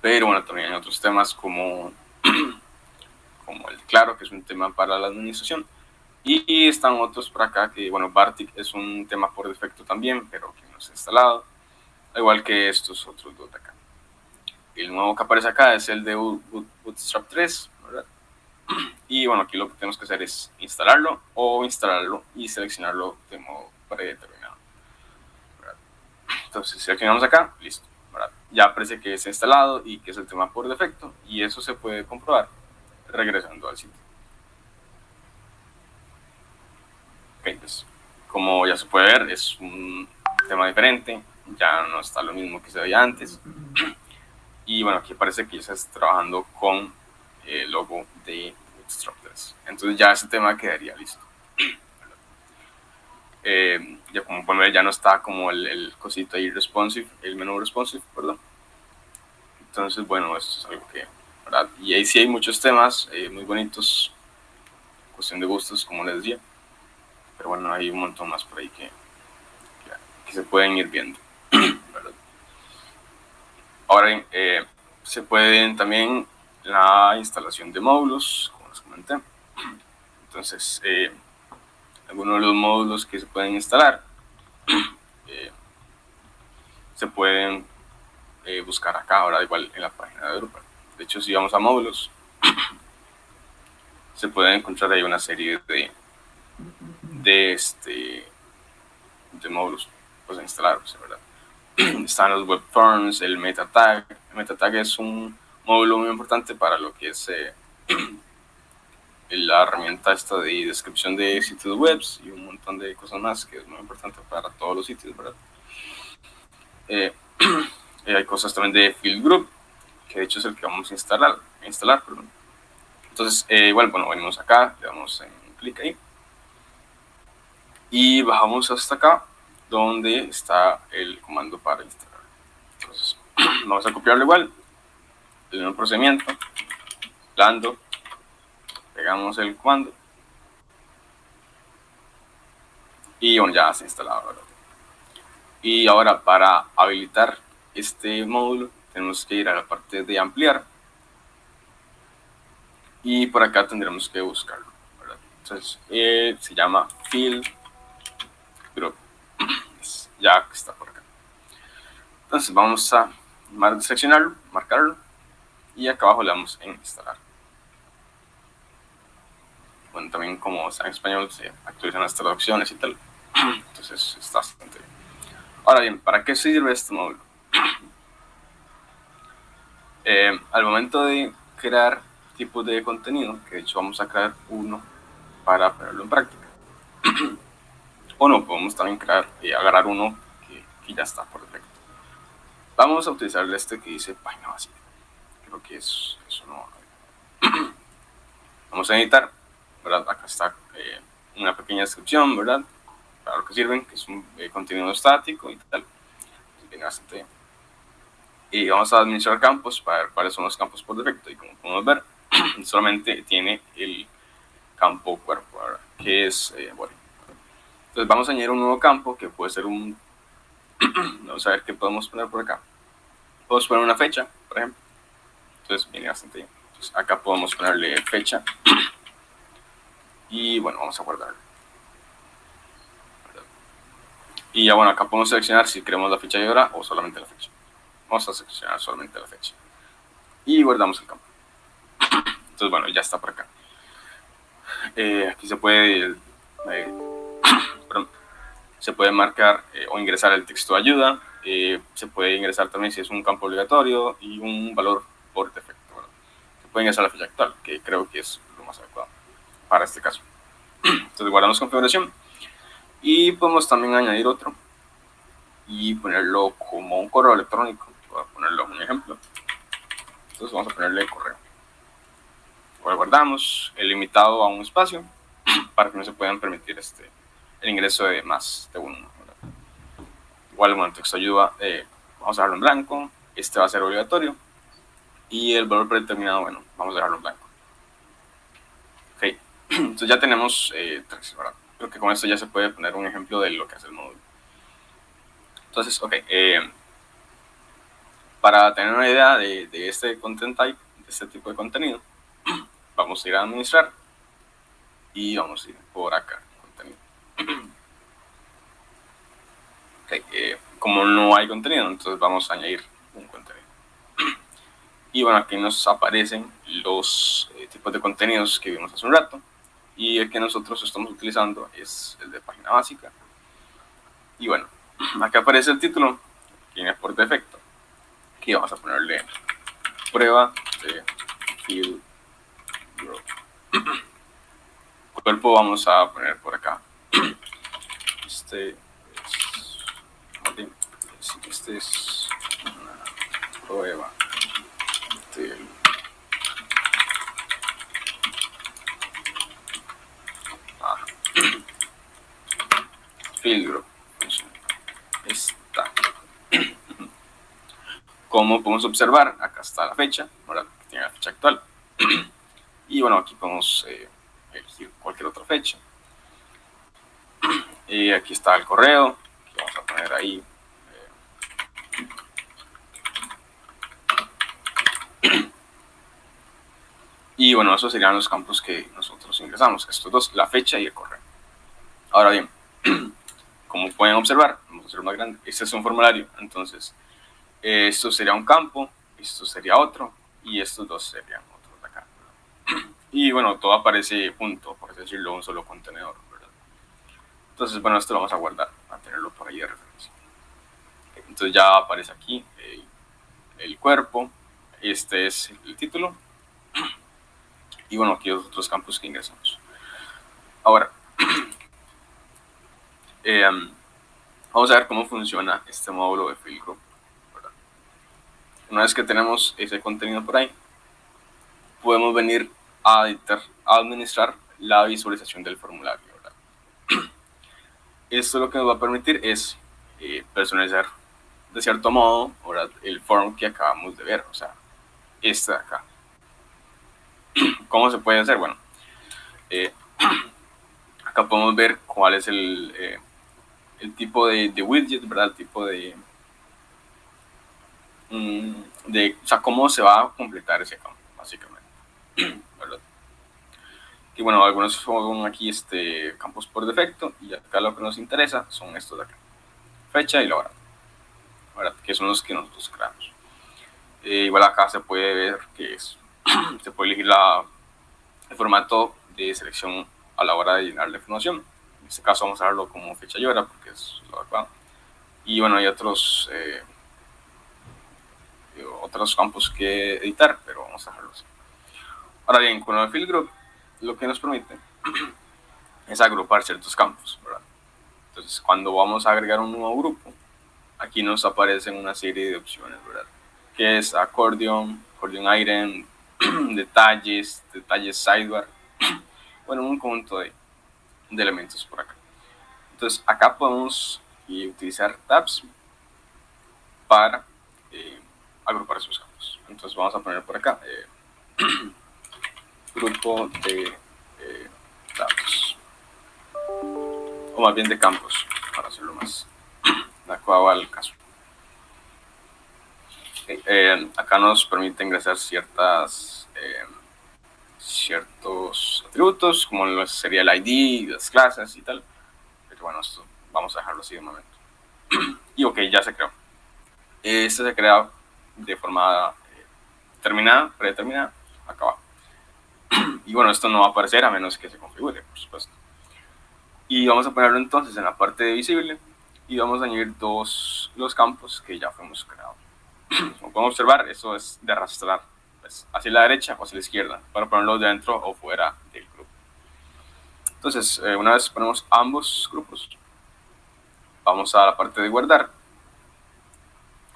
Pero bueno, también hay otros temas como, como el Claro, que es un tema para la administración. Y están otros por acá que, bueno, Bartik es un tema por defecto también, pero que no se ha instalado igual que estos otros dos de acá. El nuevo que aparece acá es el de Bootstrap 3, ¿verdad? Y bueno, aquí lo que tenemos que hacer es instalarlo o instalarlo y seleccionarlo de modo predeterminado. Entonces seleccionamos acá, listo. Ya aparece que es instalado y que es el tema por defecto y eso se puede comprobar regresando al sitio. Ok, pues como ya se puede ver es un tema diferente, ya no está lo mismo que se veía antes. Y bueno, aquí parece que ya estás trabajando con el logo de Bootstrap 3. Entonces ya ese tema quedaría listo. Eh, ya como pueden ver ya no está como el, el, cosito ahí responsive, el menú responsive, perdón. Entonces bueno, esto es algo que, ¿verdad? Y ahí sí hay muchos temas eh, muy bonitos, cuestión de gustos, como les decía. Pero bueno, hay un montón más por ahí que, que se pueden ir viendo. Ahora eh, se pueden también la instalación de módulos, como les comenté. Entonces, eh, algunos de los módulos que se pueden instalar eh, se pueden buscar acá, ahora igual en la página de Drupal. De hecho, si vamos a módulos, se puede encontrar ahí una serie de, de, este, de módulos pues, a ¿verdad? están los web forms, el meta tag. El meta tag es un módulo muy importante para lo que es eh, la herramienta esta de descripción de sitios web y un montón de cosas más que es muy importante para todos los sitios, ¿verdad? Eh, hay cosas también de field group, que de hecho es el que vamos a instalar, instalar. Entonces, eh, igual, bueno, venimos acá, le damos clic ahí y bajamos hasta acá donde está el comando para instalar. Entonces, vamos a copiarlo igual, el mismo procedimiento, lando, pegamos el comando y ya se ha instalado. Y ahora para habilitar este módulo tenemos que ir a la parte de ampliar y por acá tendremos que buscarlo. Entonces eh, se llama group ya está por acá. Entonces vamos a seleccionarlo, marcarlo y acá abajo le damos en instalar. Bueno, también como está en español se actualizan las traducciones y tal. Entonces está bastante bien. Ahora bien, ¿para qué sirve este módulo? Eh, al momento de crear tipos de contenido, que de hecho vamos a crear uno para ponerlo en práctica. o no, podemos también crear y agarrar uno que, que, ya está por defecto. Vamos a utilizar este que dice página básica. Creo que es, eso no. vamos a editar, ¿verdad? Acá está eh, una pequeña descripción, ¿verdad? Para lo que sirven, que es un eh, contenido estático y tal. Bien, bastante Y vamos a administrar campos para ver cuáles son los campos por defecto. Y como podemos ver, solamente tiene el campo cuerpo, ¿verdad? que es eh. Entonces vamos a añadir un nuevo campo que puede ser un... vamos a ver qué podemos poner por acá. Podemos poner una fecha, por ejemplo. Entonces viene bastante bien. Entonces acá podemos ponerle fecha. y bueno, vamos a guardarlo. Y ya bueno, acá podemos seleccionar si queremos la fecha de hora o solamente la fecha. Vamos a seleccionar solamente la fecha. Y guardamos el campo. Entonces bueno, ya está por acá. Eh, aquí se puede, eh, se puede marcar eh, o ingresar el texto de ayuda, se puede ingresar también si es un campo obligatorio y un valor por defecto. Se puede ingresar la fecha actual, que creo que es lo más adecuado para este caso. Entonces guardamos configuración y podemos también añadir otro y ponerlo como un correo electrónico. Voy a ponerlo un ejemplo. Entonces vamos a ponerle correo guardamos el limitado a un espacio para que no se puedan permitir este, el ingreso de más de uno. Igual, bueno, texto ayuda, eh, vamos a dejarlo en blanco, este va a ser obligatorio, y el valor predeterminado, bueno, vamos a dejarlo en blanco. Ok, entonces ya tenemos eh. Creo que con esto ya se puede poner un ejemplo de lo que hace el módulo. Entonces, ok, eh, para tener una idea de, de este content type, de este tipo de contenido, vamos a ir a administrar y vamos a ir por acá, Eh, como no hay contenido, entonces vamos a añadir un contenido. Y bueno, aquí nos aparecen los eh, tipos de contenidos que vimos hace un rato. Y el que nosotros estamos utilizando es el de página básica. Y bueno, acá aparece el título, que viene por defecto. Aquí vamos a ponerle prueba de field Cuerpo vamos a poner por acá. Este es, este es una prueba del ah. filtro está como podemos observar acá está la fecha ahora tiene la fecha actual y bueno, aquí podemos eh, elegir cualquier otra fecha. Y aquí está el correo, que vamos a poner ahí. Eh. Y bueno, esos serían los campos que nosotros ingresamos, estos dos, la fecha y el correo. Ahora bien, como pueden observar, vamos a hacer más grande, este es un formulario, entonces esto sería un campo, esto sería otro, y estos dos serían y bueno, todo aparece junto, por decirlo, un solo contenedor. Entonces, bueno, esto lo vamos a guardar, a tenerlo por ahí de referencia. Entonces ya aparece aquí el, cuerpo, este es el título, y bueno, aquí los otros campos que ingresamos. Ahora, em, vamos a ver cómo funciona este módulo de field group. Una vez que tenemos ese contenido por ahí, podemos venir a, administrar la visualización del formulario. Esto lo que nos va a permitir es eh, personalizar de cierto modo el form que acabamos de ver, o sea, este de acá. ¿Cómo se puede hacer? Bueno, eh, acá podemos ver cuál es el, eh, el tipo de, widget, ¿verdad? El tipo de, mm, de, o sea, cómo se va a completar ese campo, básicamente. Y bueno, algunos son aquí este, campos por defecto y acá lo que nos interesa son estos de acá. Fecha y la hora. Que son los que nosotros creamos. Eh, igual acá se puede ver que es, se puede elegir la, el formato de selección a la hora de llenar la información. En este caso vamos a darlo como fecha y hora porque es lo adecuado. Y bueno, hay otros... Eh, otros campos que editar, pero vamos a dejarlo así. Ahora bien, con el field group, lo que nos permite es agrupar ciertos campos, ¿verdad? Entonces, cuando vamos a agregar un nuevo grupo, aquí nos aparecen una serie de opciones, ¿verdad? Que es accordion, accordion item, detalles, detalles sidebar, bueno, un conjunto de, de elementos por acá. Entonces, acá podemos utilizar tabs para eh, agrupar esos campos. Entonces, vamos a poner por acá eh, grupo de eh, tabs, o más bien de campos, para hacerlo más adecuado al caso. acá nos permite ingresar ciertas ciertos atributos, como sería el ID, las clases y tal. Pero bueno, esto vamos a dejarlo así de momento. y ok, ya se creó. Este se crea de forma eh, terminada, predeterminada, acá abajo. Y bueno, esto no va a aparecer a menos que se configure, por supuesto. Y vamos a ponerlo entonces en la parte de visible y vamos a añadir dos los campos que ya fuimos creados. Como podemos observar, eso es de arrastrar pues, hacia la derecha o hacia la izquierda para ponerlo dentro o fuera del grupo. Entonces, eh, una vez ponemos ambos grupos, vamos a la parte de guardar.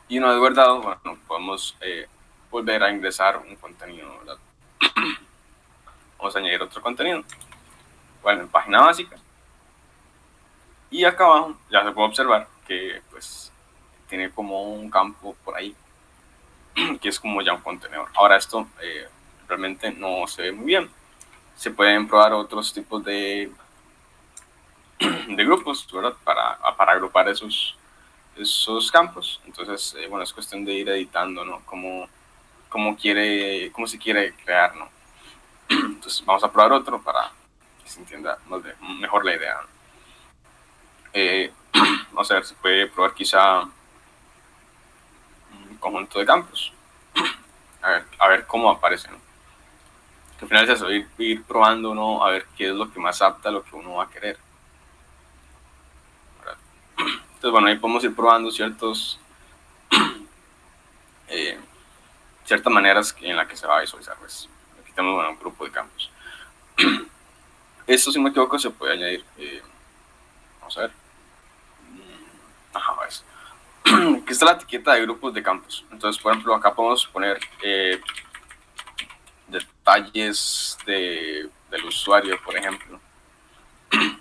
Y una vez guardado, bueno, podemos eh, volver a ingresar un contenido, vamos a añadir otro contenido. Bueno, en página básica. Y acá abajo ya se puede observar que pues tiene como un campo por ahí, que es como ya un contenedor. Ahora esto eh, realmente no se ve muy bien. Se pueden probar otros tipos de de grupos, ¿verdad? Para, para agrupar esos, esos campos. Entonces, eh, bueno, es cuestión de ir editando, ¿no? Cómo, cómo, quiere, cómo se quiere crear, ¿no? Entonces, vamos a probar otro para que se entienda mejor la idea. Eh, vamos a ver, se puede probar quizá un conjunto de campos. A ver, cómo aparece, ¿no? Que al final es eso, ir, ir probando, ¿no? A ver qué es lo que más apta a lo que uno va a querer. Entonces, bueno, ahí podemos ir probando ciertos, eh, ciertas maneras en las que se va a visualizar. Pues. Aquí tenemos un grupo de campos. Esto, si me equivoco, se puede añadir. Eh, vamos a ver. Mm, ajá, es. Aquí está la etiqueta de grupos de campos. Entonces, por ejemplo, acá podemos poner eh, detalles de, del usuario, por ejemplo.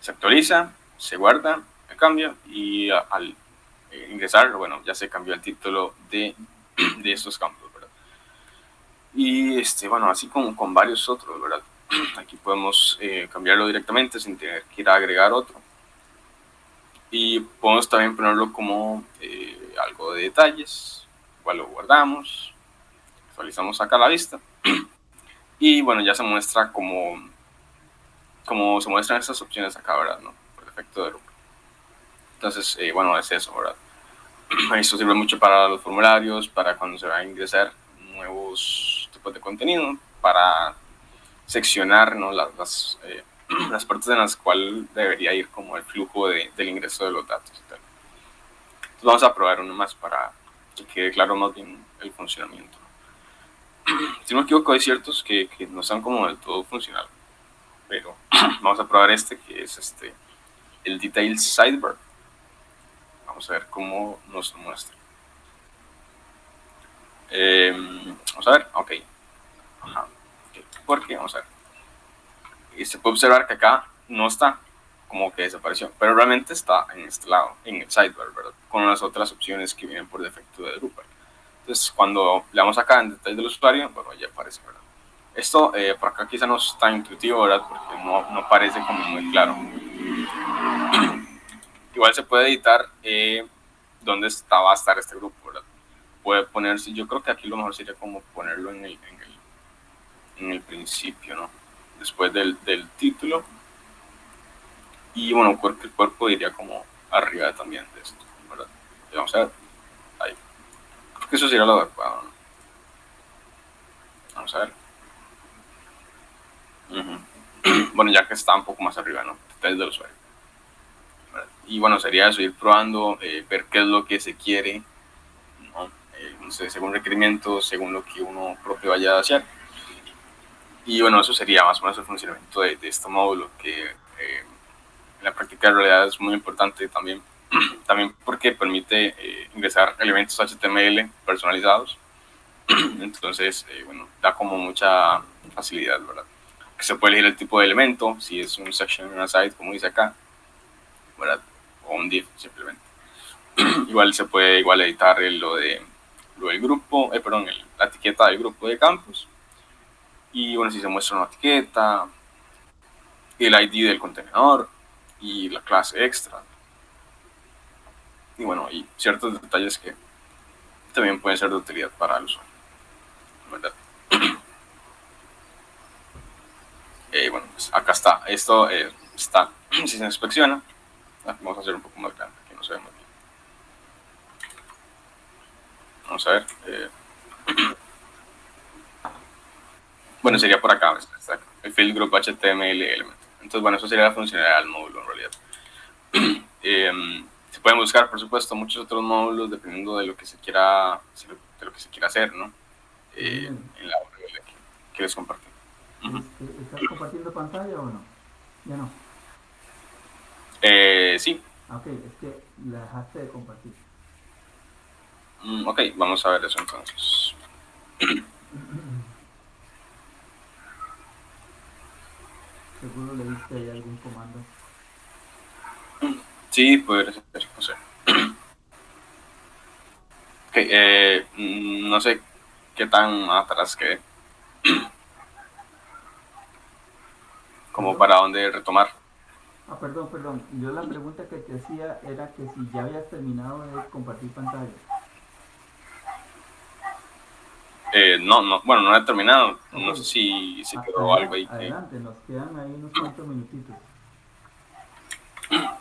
Se actualiza, se guarda cambia y al eh, ingresar, bueno, ya se cambió el título de, de estos campos. Y este, bueno, así como con varios otros, ¿verdad? Aquí podemos eh, cambiarlo directamente sin tener que ir a agregar otro. Y podemos también ponerlo como eh, algo de detalles, igual lo guardamos, actualizamos acá la vista. Y bueno, ya se muestra como, como se muestran estas opciones acá, ¿verdad? ¿no? Por defecto de grupo. Entonces, eh, bueno, es eso, ¿verdad? Esto sirve mucho para los formularios, para cuando se va a ingresar nuevos tipos de contenido, para seccionar ¿no? las, las, eh, las partes en las cuales debería ir como el flujo de, del ingreso de los datos y tal. Entonces vamos a probar uno más para que quede claro más bien el funcionamiento. Si no me equivoco, hay ciertos que, que no están como del todo funcional, pero vamos a probar este que es este el Detail Sidebar Vamos a ver cómo nos muestra. Eh, vamos a ver, ok. Ajá. ¿Por qué? Vamos a ver. Y se puede observar que acá no está, como que desapareció, pero realmente está en este lado, en el sidebar, ¿verdad? Con las otras opciones que vienen por defecto de Drupal. Entonces, cuando le damos acá en detalle del usuario, bueno, ya aparece, ¿verdad? Esto eh, por acá quizá no es tan intuitivo, ¿verdad? Porque no, no parece como muy claro. Igual se puede editar eh, dónde va a estar este grupo, ¿verdad? Puede ponerse, yo creo que aquí lo mejor sería como ponerlo en el, en el, en el principio, ¿no? Después del, del título. Y bueno, porque el cuerpo iría como arriba también de esto, ¿verdad? Vamos a ver, ahí. Creo que eso sería lo adecuado, ¿no? Vamos a ver. Bueno, ya que está un poco más arriba, ¿no? Detalles del usuario y bueno, sería eso, ir probando, eh, ver qué es lo que se quiere, eh, no sé, según requerimientos, según lo que uno propio vaya a hacer. Y bueno, eso sería más o menos el funcionamiento de, este módulo, que eh, en la práctica de realidad es muy importante también, también porque permite eh, ingresar elementos HTML personalizados. Entonces, bueno, da como mucha facilidad, ¿verdad? Que se puede elegir el tipo de elemento, si es un section en una site, como dice acá, ¿verdad? O un div, simplemente. igual se puede igual editar lo de lo del grupo, eh, perdón, la etiqueta del grupo de campus. Y bueno, si se muestra una etiqueta, el ID del contenedor y la clase extra. Y bueno, y ciertos detalles que también pueden ser de utilidad para el usuario. ¿verdad? Eh, bueno, pues acá está. Esto eh, está, si se inspecciona, vamos a hacer un poco más grande, que no se ve muy bien. Vamos a ver. Eh. Bueno, sería por acá, el field group HTML element. Entonces, bueno, eso sería la funcionalidad del módulo en realidad. Em, se pueden buscar, por supuesto, muchos otros módulos dependiendo de lo que se quiera, de lo que se quiera hacer, ¿no? Eh, en la URL que, les compartí. ¿Estás compartiendo pantalla o no? Ya no. Eh, sí. Ah, ok, es que la dejaste de compartir. Mm, ok, vamos a ver eso entonces. Seguro le diste ahí algún comando. Sí, puede ser, no sé. Ok, eh, mm, no sé qué tan atrás quedé. Como para dónde retomar. Ah, perdón, perdón. Yo la pregunta que te hacía era que si ya habías terminado de compartir pantalla. Eh, no, no, bueno, no he terminado. No sé si, si quedó algo ahí. Adelante, nos quedan ahí unos cuantos minutitos.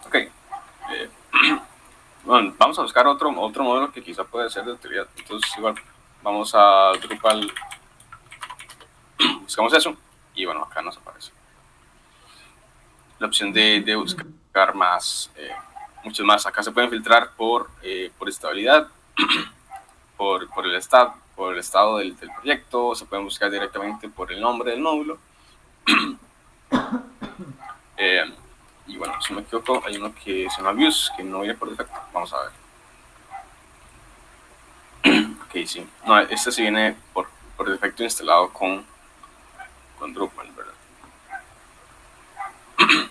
Ok. Eh, bueno, vamos a buscar otro, otro modelo que quizá puede ser de utilidad. Entonces, igual, vamos a Drupal. Buscamos eso. Y bueno, acá nos aparece. La opción de, de buscar más, eh, muchos más. Acá se pueden filtrar por, eh, por estabilidad, por, por el estado por el estado del, proyecto, se pueden buscar directamente por el nombre del módulo. Eh, y bueno, si me equivoco, hay uno que se llama Views, que no viene por defecto. Vamos a ver. ok, sí. No, este sí viene por, por defecto instalado con, con Drupal, ¿verdad?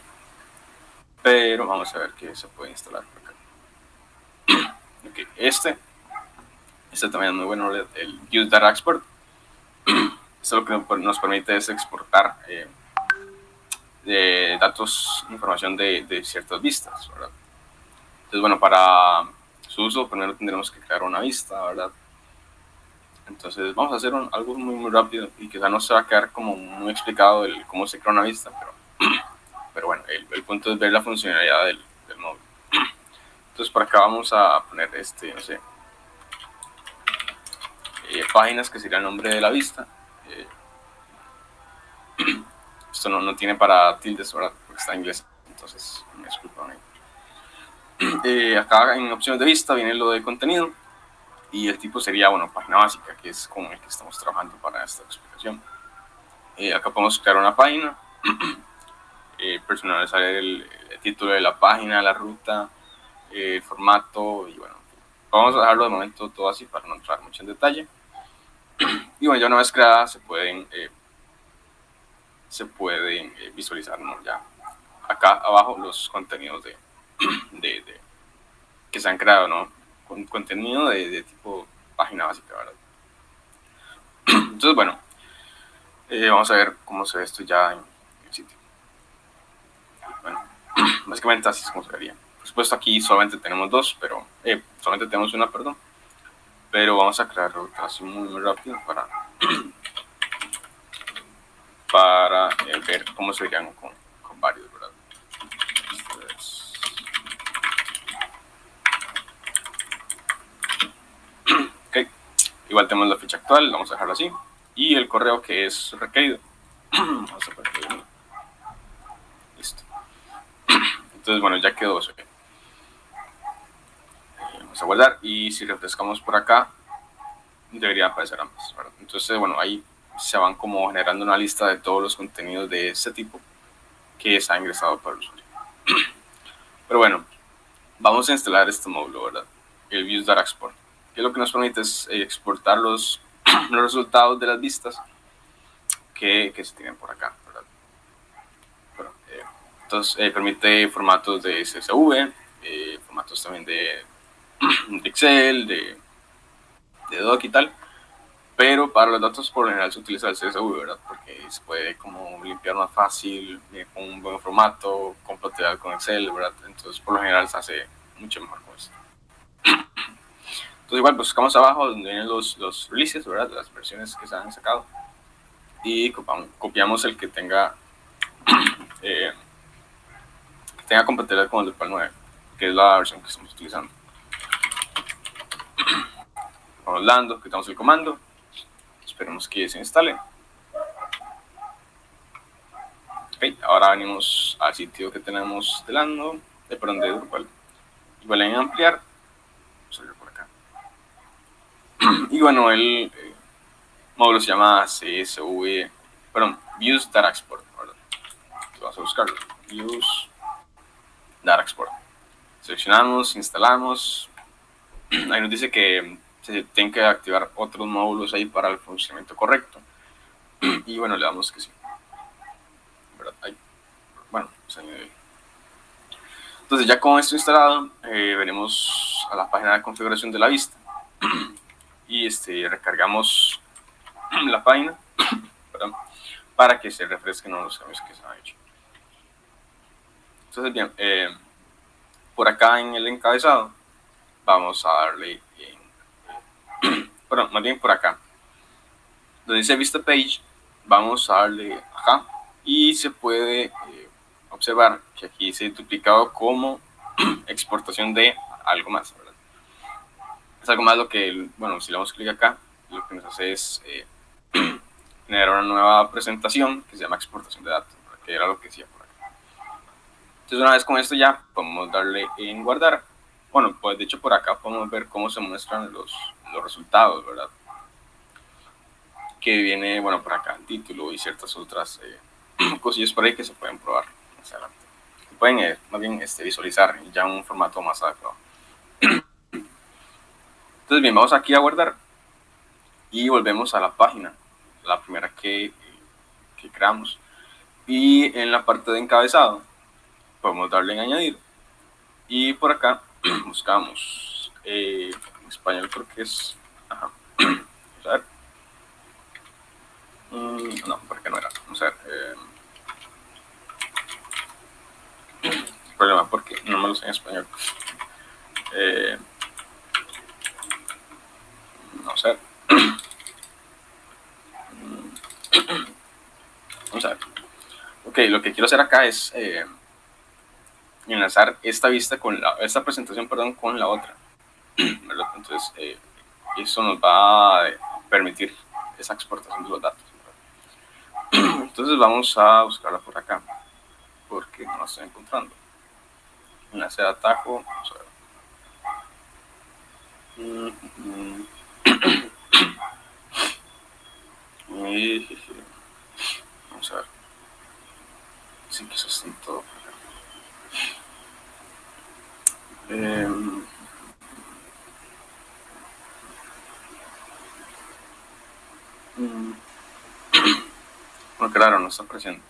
Pero vamos a ver qué se puede instalar por acá. ok, este este también es muy bueno, el Use Data Export. Esto lo que nos permite es exportar eh, datos, información de, de ciertas vistas. Entonces, bueno, para su uso primero tendremos que crear una vista, ¿verdad? Entonces vamos a hacer algo muy, muy rápido y quizá no se va a quedar como muy explicado el cómo se crea una vista, pero, pero bueno, el, el punto es ver la funcionalidad del, del móvil. Entonces por acá vamos a poner este, no sé, eh, páginas, que sería el nombre de la vista. Eh, esto no, no, tiene para tildes, ¿verdad? Porque está en inglés, entonces me disculpan eh, acá en opciones de vista viene lo de contenido y el tipo sería, bueno, página básica, que es con el que estamos trabajando para esta explicación. acá podemos crear una página, personalizar el, el, título de la página, la ruta, el formato y bueno, vamos a dejarlo de momento todo así para no entrar mucho en detalle. Y bueno, ya una vez creada se pueden, eh, se pueden eh, visualizar ya acá abajo los contenidos de, de, que se han creado, ¿no? Con contenido de, tipo página básica, ¿verdad? Entonces, bueno, eh, vamos a ver cómo se ve esto ya en el sitio. Bueno, básicamente así es como se vería. Por supuesto, aquí solamente tenemos dos, pero solamente tenemos una, perdón pero vamos a crear así muy, muy rápido para, para eh, ver cómo se verían con, con varios, igual tenemos la fecha actual, vamos a dejarlo así, y el correo que es requerido. vamos a Listo. Entonces, bueno, ya quedó eso. Eh, vamos a guardar y si refrescamos por acá debería aparecer ambas. Entonces, bueno, ahí se van como generando una lista de todos los contenidos de este tipo que se ha ingresado por el usuario. Pero bueno, vamos a instalar este módulo, ¿verdad? El Views Data Export, que lo que nos permite es eh, exportar los, los resultados de las vistas que, que se tienen por acá, ¿verdad? Eh, entonces, eh, permite formatos de CSV, formatos también de, de Excel, de, de Doc y tal, pero para los datos por lo general se utiliza el CSV, ¿verdad? Porque se puede como limpiar más fácil, con un buen formato, compatibilidad con Excel, ¿verdad? Entonces por lo general se hace mucho mejor con esto. Entonces igual, pues buscamos abajo donde vienen los, los releases, ¿verdad? Las versiones que se han sacado. Y copiamos, el que tenga, eh, tenga compatibilidad con el Drupal 9, que es la versión que estamos utilizando. Vamos quitamos el comando Esperemos que se instale. Ok, ahora venimos al sitio que tenemos delante, de perdón, de Drupal. Igual en ampliar, vamos por acá. Y bueno, el eh, módulo se llama CSV, perdón, Views Data Export. Vamos a buscarlo. Views Data Export. Seleccionamos, instalamos. Ahí nos dice que se tienen que activar otros módulos ahí para el funcionamiento correcto. Y bueno, le damos que sí. Bueno, se Entonces ya con esto instalado, eh, venimos a la página de configuración de la vista. y este, recargamos la página para que se refresquen los cambios que se han hecho. Entonces bien, eh, por acá en el encabezado vamos a darle bueno, más bien por acá. Donde dice Vista Page, vamos a darle acá y se puede eh, observar que aquí dice duplicado como exportación de algo más, ¿verdad? Es algo más lo que, bueno, si le damos clic acá, lo que nos hace es eh, generar una nueva presentación que se llama exportación de datos, que era lo que decía por acá. Entonces una vez con esto ya podemos darle en guardar. Bueno, pues de hecho por acá podemos ver cómo se muestran los, los resultados, ¿verdad? Que viene, bueno, por acá el título y ciertas otras eh, cosillas por ahí que se pueden probar más adelante. pueden eh, más bien este, visualizar ya en un formato más adecuado. Entonces, bien, vamos aquí a guardar y volvemos a la página, la primera que, que creamos. Y en la parte de encabezado podemos darle en añadir y por acá buscamos eh, español porque es... Ajá. Vamos a ver. Mm, no, porque no era. Vamos a ver. Eh, problema porque no me lo sé en español. Eh, vamos a ver. Vamos a ver. Ok, lo que quiero hacer acá es eh, enlazar esta vista con la, esta presentación, perdón, con la otra. Entonces, eh, eso nos va a permitir esa exportación de los datos. Entonces vamos a buscarla por acá, porque no la estoy encontrando. Enlace de atajo, vamos a ver. Vamos a ver. Sí que eso está en todo. Eh, Mm. Bueno, claro, no está apareciendo.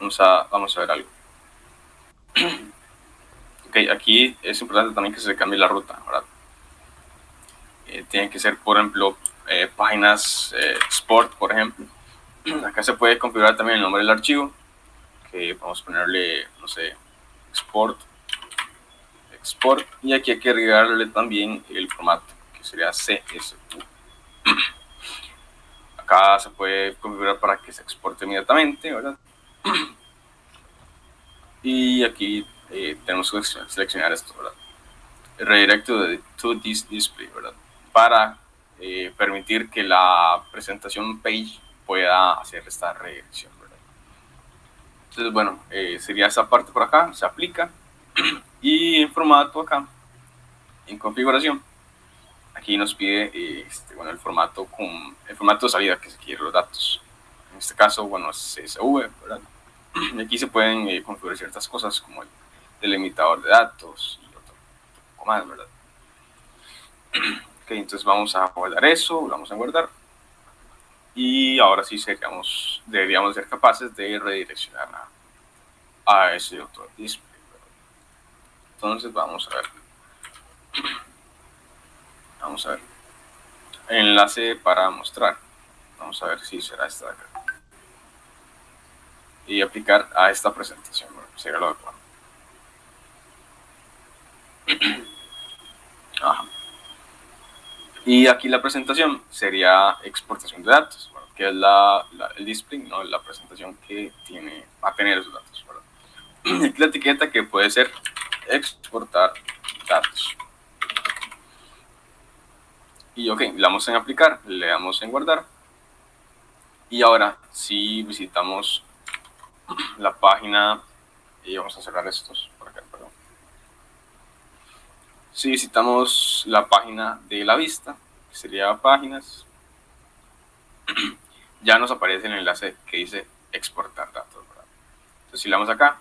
Vamos a, vamos a ver algo. ok, aquí es importante también que se cambie la ruta, ¿verdad? Eh, tienen que ser, por ejemplo, eh, páginas eh, Sport, por ejemplo. Acá se puede configurar también el nombre del archivo, que vamos a ponerle, no sé, export, export, y aquí hay que agregarle también el formato, que sería CSV acá se puede configurar para que se exporte inmediatamente, ¿verdad? Y aquí eh, tenemos que seleccionar esto, ¿verdad? Redirect to, this display, ¿verdad? Para eh, permitir que la presentación page pueda hacer esta redirección, ¿verdad? Entonces, bueno, eh, sería esa parte por acá, se aplica. Y en formato acá, en configuración, aquí nos pide este, bueno, el, formato con, el formato de salida que se quiere los datos. En este caso, bueno, es CSV, ¿verdad? Y aquí se pueden eh, configurar ciertas cosas como el delimitador de datos y otro, poco más, ¿verdad? Ok, entonces vamos a guardar eso, vamos a guardar. Y ahora sí seríamos, deberíamos ser capaces de redireccionar a, a ese otro display. Entonces vamos a ver. Vamos a ver. Enlace para mostrar. Vamos a ver si será esta de acá. Y aplicar a esta presentación. Bueno, lo adecuado. Ajá. Y aquí la presentación sería exportación de datos, que es la, el display, ¿no? la presentación que tiene, va a tener esos datos. Aquí la etiqueta que puede ser exportar datos. Y ok, le damos en aplicar, le damos en guardar. Y ahora, si visitamos la página, y vamos a cerrar estos por acá. Si visitamos la página de la vista, que sería páginas, ya nos aparece el enlace que dice exportar datos. Entonces, si le damos acá,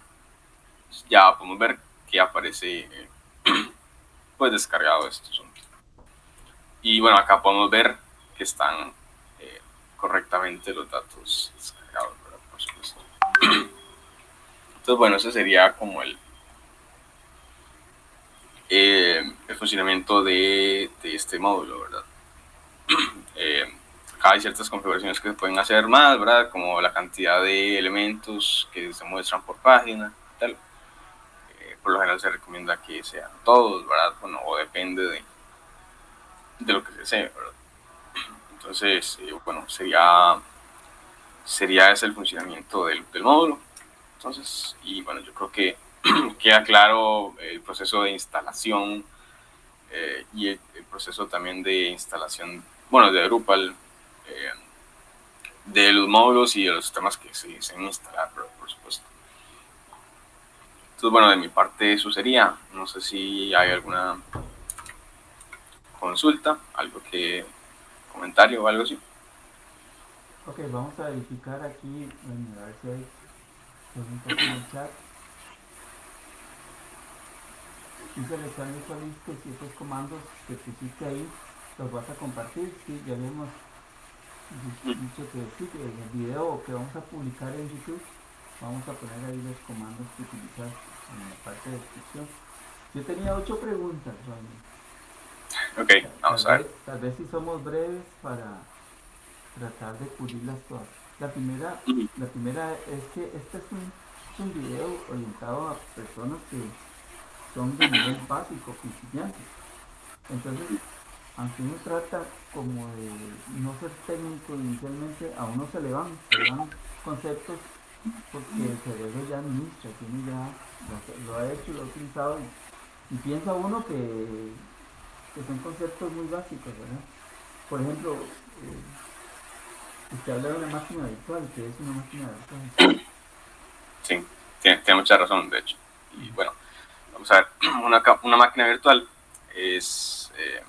ya podemos ver que aparece pues descargado estos y bueno acá podemos ver que están eh, correctamente los datos descargados por supuesto. Entonces bueno ese sería como el eh, el funcionamiento de, de, este módulo verdad eh, acá hay ciertas configuraciones que se pueden hacer más verdad como la cantidad de elementos que se muestran por página por lo general se recomienda que sean todos, ¿verdad? Bueno, o depende de, de lo que se desee, ¿verdad? Entonces, eh, bueno, sería, sería ese el funcionamiento del, del, módulo. Entonces, y bueno, yo creo que queda claro el proceso de instalación eh, y el, proceso también de instalación, bueno, de Drupal, eh, de los módulos y de los sistemas que se dicen instalar, por supuesto. Entonces, bueno, de mi parte eso sería. No sé si hay alguna consulta, algo que, comentario o algo así. Ok, vamos a verificar aquí, a ver si hay preguntas en el chat. Dice Alexander que si estos comandos que pusiste ahí los vas a compartir. Sí, ya hemos dicho que el video que vamos a publicar en YouTube vamos a poner ahí los comandos que utilizar en la parte de descripción. Yo tenía ocho preguntas, Ok, vamos a ver. Tal vez si somos breves para tratar de cubrirlas todas. La primera, la primera es que este es un, es un video orientado a personas que son de nivel básico, principiantes. Entonces, aunque uno trata como de no ser técnico inicialmente, a uno se le van, se le van conceptos porque el cerebro ya administra, tiene ya, lo, ha hecho, lo ha utilizado y, piensa uno que, que, son conceptos muy básicos, ¿verdad? Por ejemplo, eh, usted habla de una máquina virtual, que es una máquina virtual? Sí, tiene, tiene, mucha razón, de hecho. Y bueno, vamos a ver, una, una máquina virtual es, eh,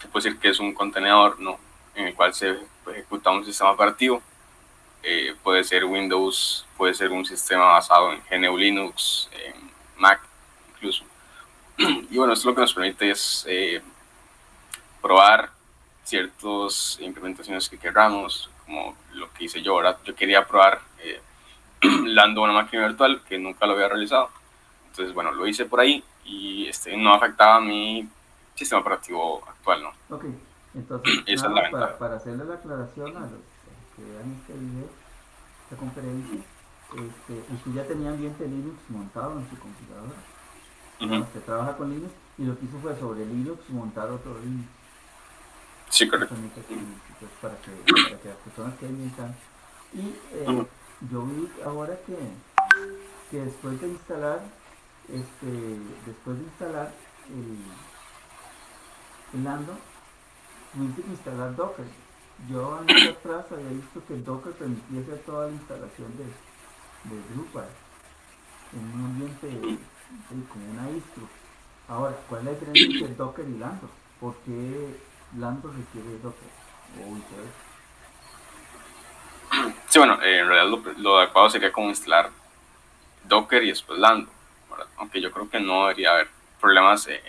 se puede decir que es un contenedor, ¿no? En el cual se ejecuta un sistema operativo eh, puede ser Windows, puede ser un sistema basado en GNU Linux, en Mac incluso. Y bueno, esto lo que nos permite es eh, probar ciertas implementaciones que queramos, como lo que hice yo, ahora Yo quería probar eh, Lando una máquina virtual que nunca lo había realizado. Entonces, bueno, lo hice por ahí y este, no afectaba mi sistema operativo actual, ¿no? Ok, entonces, para, para hacerle la aclaración a los que vean este video, esta conferencia, este, usted ya tenía ambiente Linux montado en su computadora. Usted trabaja con Linux y lo que hizo fue sobre Linux montar otro Linux. Sí, correcto. Para, que, para que las personas queden bien Y eh, yo vi ahora que, que después de instalar, este, después de instalar el, el Lando, tuviste que instalar Docker yo años atrás había visto que Docker permitía hacer toda la instalación de, de Drupal en un ambiente como una distro. Ahora, ¿cuál es la diferencia entre Docker y Lando? ¿por qué Lando requiere Docker Sí, bueno, eh, en realidad lo, adecuado sería como instalar Docker y después Lando, aunque yo creo que no debería haber problemas en,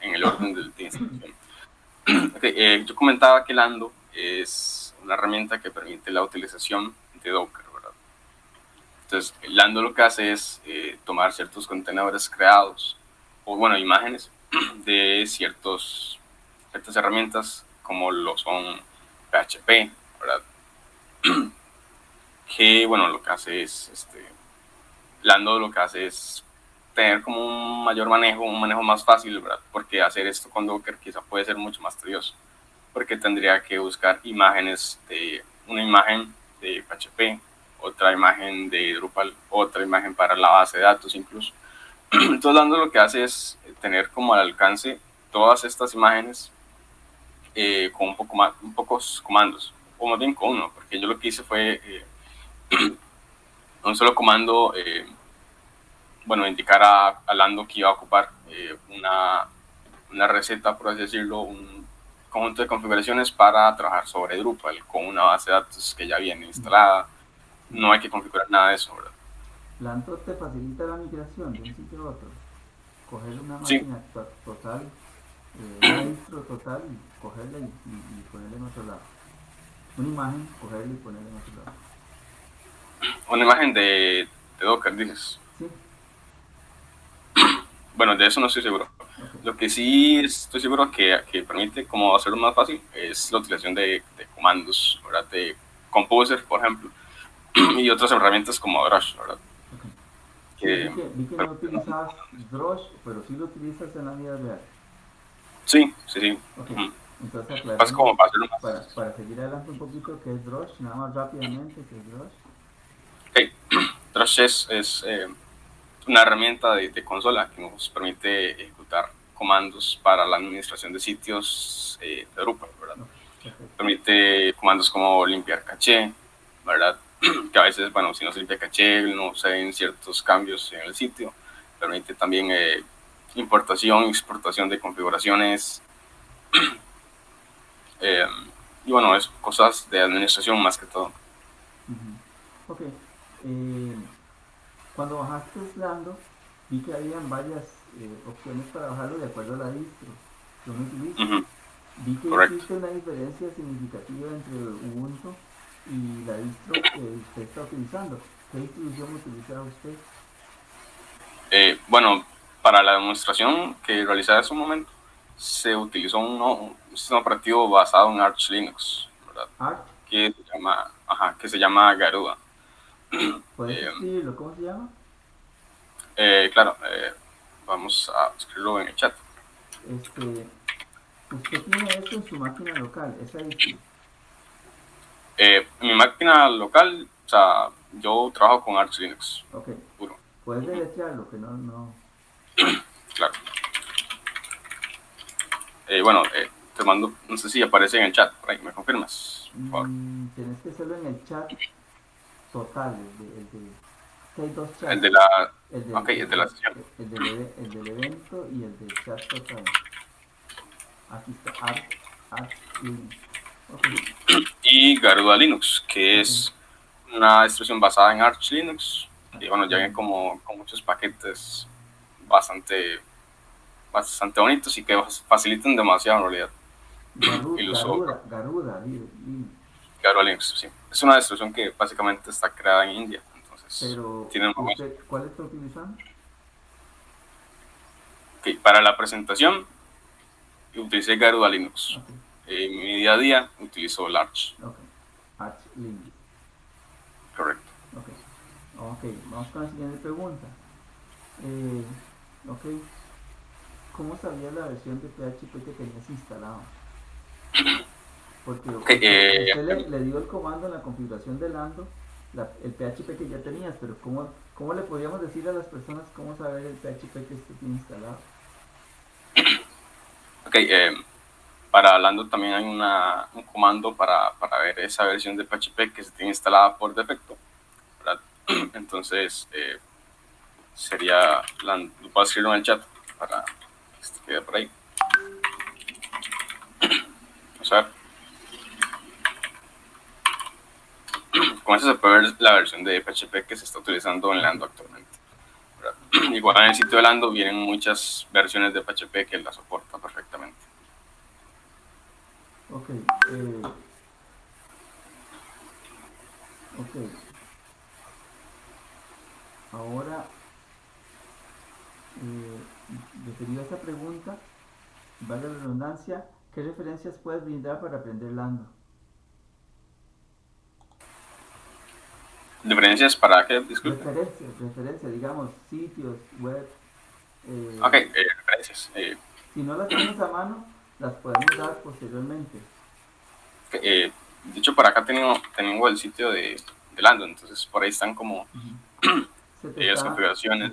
en el orden del de instalación. Eh, yo comentaba que Lando es una herramienta que permite la utilización de Docker, ¿verdad? Entonces, Lando lo que hace es eh, tomar ciertos contenedores creados, o bueno, imágenes de ciertos, ciertas herramientas, como lo son PHP, ¿verdad? que, bueno, lo que hace es, este, Lando lo que hace es tener como un mayor manejo, un manejo más fácil, ¿verdad? Porque hacer esto con Docker quizá puede ser mucho más tedioso, porque tendría que buscar imágenes de una imagen de PHP, otra imagen de Drupal, otra imagen para la base de datos incluso. Entonces, dando lo que hace es tener como al alcance todas estas imágenes eh, con un poco más, un pocos comandos, o más bien con uno, porque yo lo que hice fue eh, un solo comando eh, bueno, indicar a, Lando que iba a ocupar eh, una, una, receta, por así decirlo, un conjunto de configuraciones para trabajar sobre Drupal con una base de datos que ya viene instalada. No hay que configurar nada de eso, ¿verdad? Lando te facilita la migración de un sitio a otro. Coger una máquina total, eh, un registro total y cogerla y, y, ponerla en otro lado. Una imagen, cogerla y ponerla en otro lado. Una imagen de, de Docker, dices. Sí. Bueno, de eso no estoy seguro. Lo que sí estoy seguro que, que permite como hacerlo más fácil es la utilización de, de comandos, ¿verdad? De Composer, por ejemplo, y otras herramientas como Drush, ¿verdad? Que, vi, que, no utilizas Drush, pero sí lo utilizas en la vida real. Sí, sí, sí. Entonces, aclaramos, para, para, para, seguir adelante un poquito, ¿qué es Drush? Nada más rápidamente, ¿qué es Drush? Ok, Drush es, es eh, una herramienta de, consola que nos permite ejecutar comandos para la administración de sitios eh, de Drupal, ¿verdad? Permite comandos como limpiar caché, ¿verdad? que a veces, bueno, si no se limpia caché, no se ven ciertos cambios en el sitio. Permite también eh, importación exportación de configuraciones. Eh, y bueno, es cosas de administración más que todo. Ok. Cuando bajaste Lando, vi que habían varias eh, opciones para bajarlo de acuerdo a la distro que uno utiliza. Vi que existe una diferencia significativa entre Ubuntu y la distro que usted está utilizando. ¿Qué distribución utiliza usted? Eh, bueno, para la demostración que realicé hace un momento, se utilizó un, sistema operativo basado en Arch Linux, ¿verdad? Arch? Que se llama, ajá, que se llama Garuda. ¿Puedes eh, decirlo? ¿Cómo se llama? Eh, claro, eh, vamos a escribirlo en el chat. Este, usted tiene esto en su máquina local, ¿es ahí? Eh, mi máquina local, o sea, yo trabajo con Arch Linux. Ok. Puro. Puedes deletrearlo, que no, no. claro. Eh, bueno, eh, te mando, no sé si aparece en el chat, por ahí, ¿me confirmas? Mm, tienes que hacerlo en el chat total, el de, el de, hay dos chats. El de la, el okay, el de la sesión. El del, el del evento y el del chat total. Aquí está, Arch, Arch Linux. Okay. Y Garuda Linux, que okay. es una distribución basada en Arch Linux. Y bueno, ya viene como con muchos paquetes bastante, bastante bonitos y que facilitan demasiado en realidad. Garuda, Garuda, Garuda, Linux. Garuda Linux, sí. Es una distribución que básicamente está creada en India. Entonces, Pero, tiene usted, ¿cuál está utilizando? Okay, para la presentación utilicé Garuda Linux. Okay. En mi día a día utilizo Larch. Okay. Arch Linux. Correcto. Ok, vamos con la siguiente pregunta. Eh, ok, ¿cómo sabía la versión de PHP que tenías instalado? Porque okay, usted, eh, usted le, le, dio el comando en la configuración de Lando, la, el PHP que ya tenías, pero ¿cómo, ¿cómo le podríamos decir a las personas cómo saber el PHP que usted tiene instalado? Ok, eh, para Lando también hay una, un comando para, para, ver esa versión de PHP que se tiene instalada por defecto. ¿verdad? Entonces, eh, sería, lo puedo escribir en el chat para que se quede por ahí. con eso se puede ver la versión de PHP que se está utilizando en Lando actualmente. Igual en el sitio de Lando vienen muchas versiones de PHP que la soporta perfectamente. Ok. Eh, ok. Ahora, eh, a esta pregunta, vale la redundancia, ¿qué referencias puedes brindar para aprender Lando? ¿Referencias para qué? Disculpe. Referencias, referencias, digamos, sitios, web. Eh, ok, eh, referencias. Eh. Si no las tenemos a mano, las podemos dar posteriormente. Eh, de hecho, por acá tengo, tengo el sitio de, de Lando, entonces por ahí están como las configuraciones.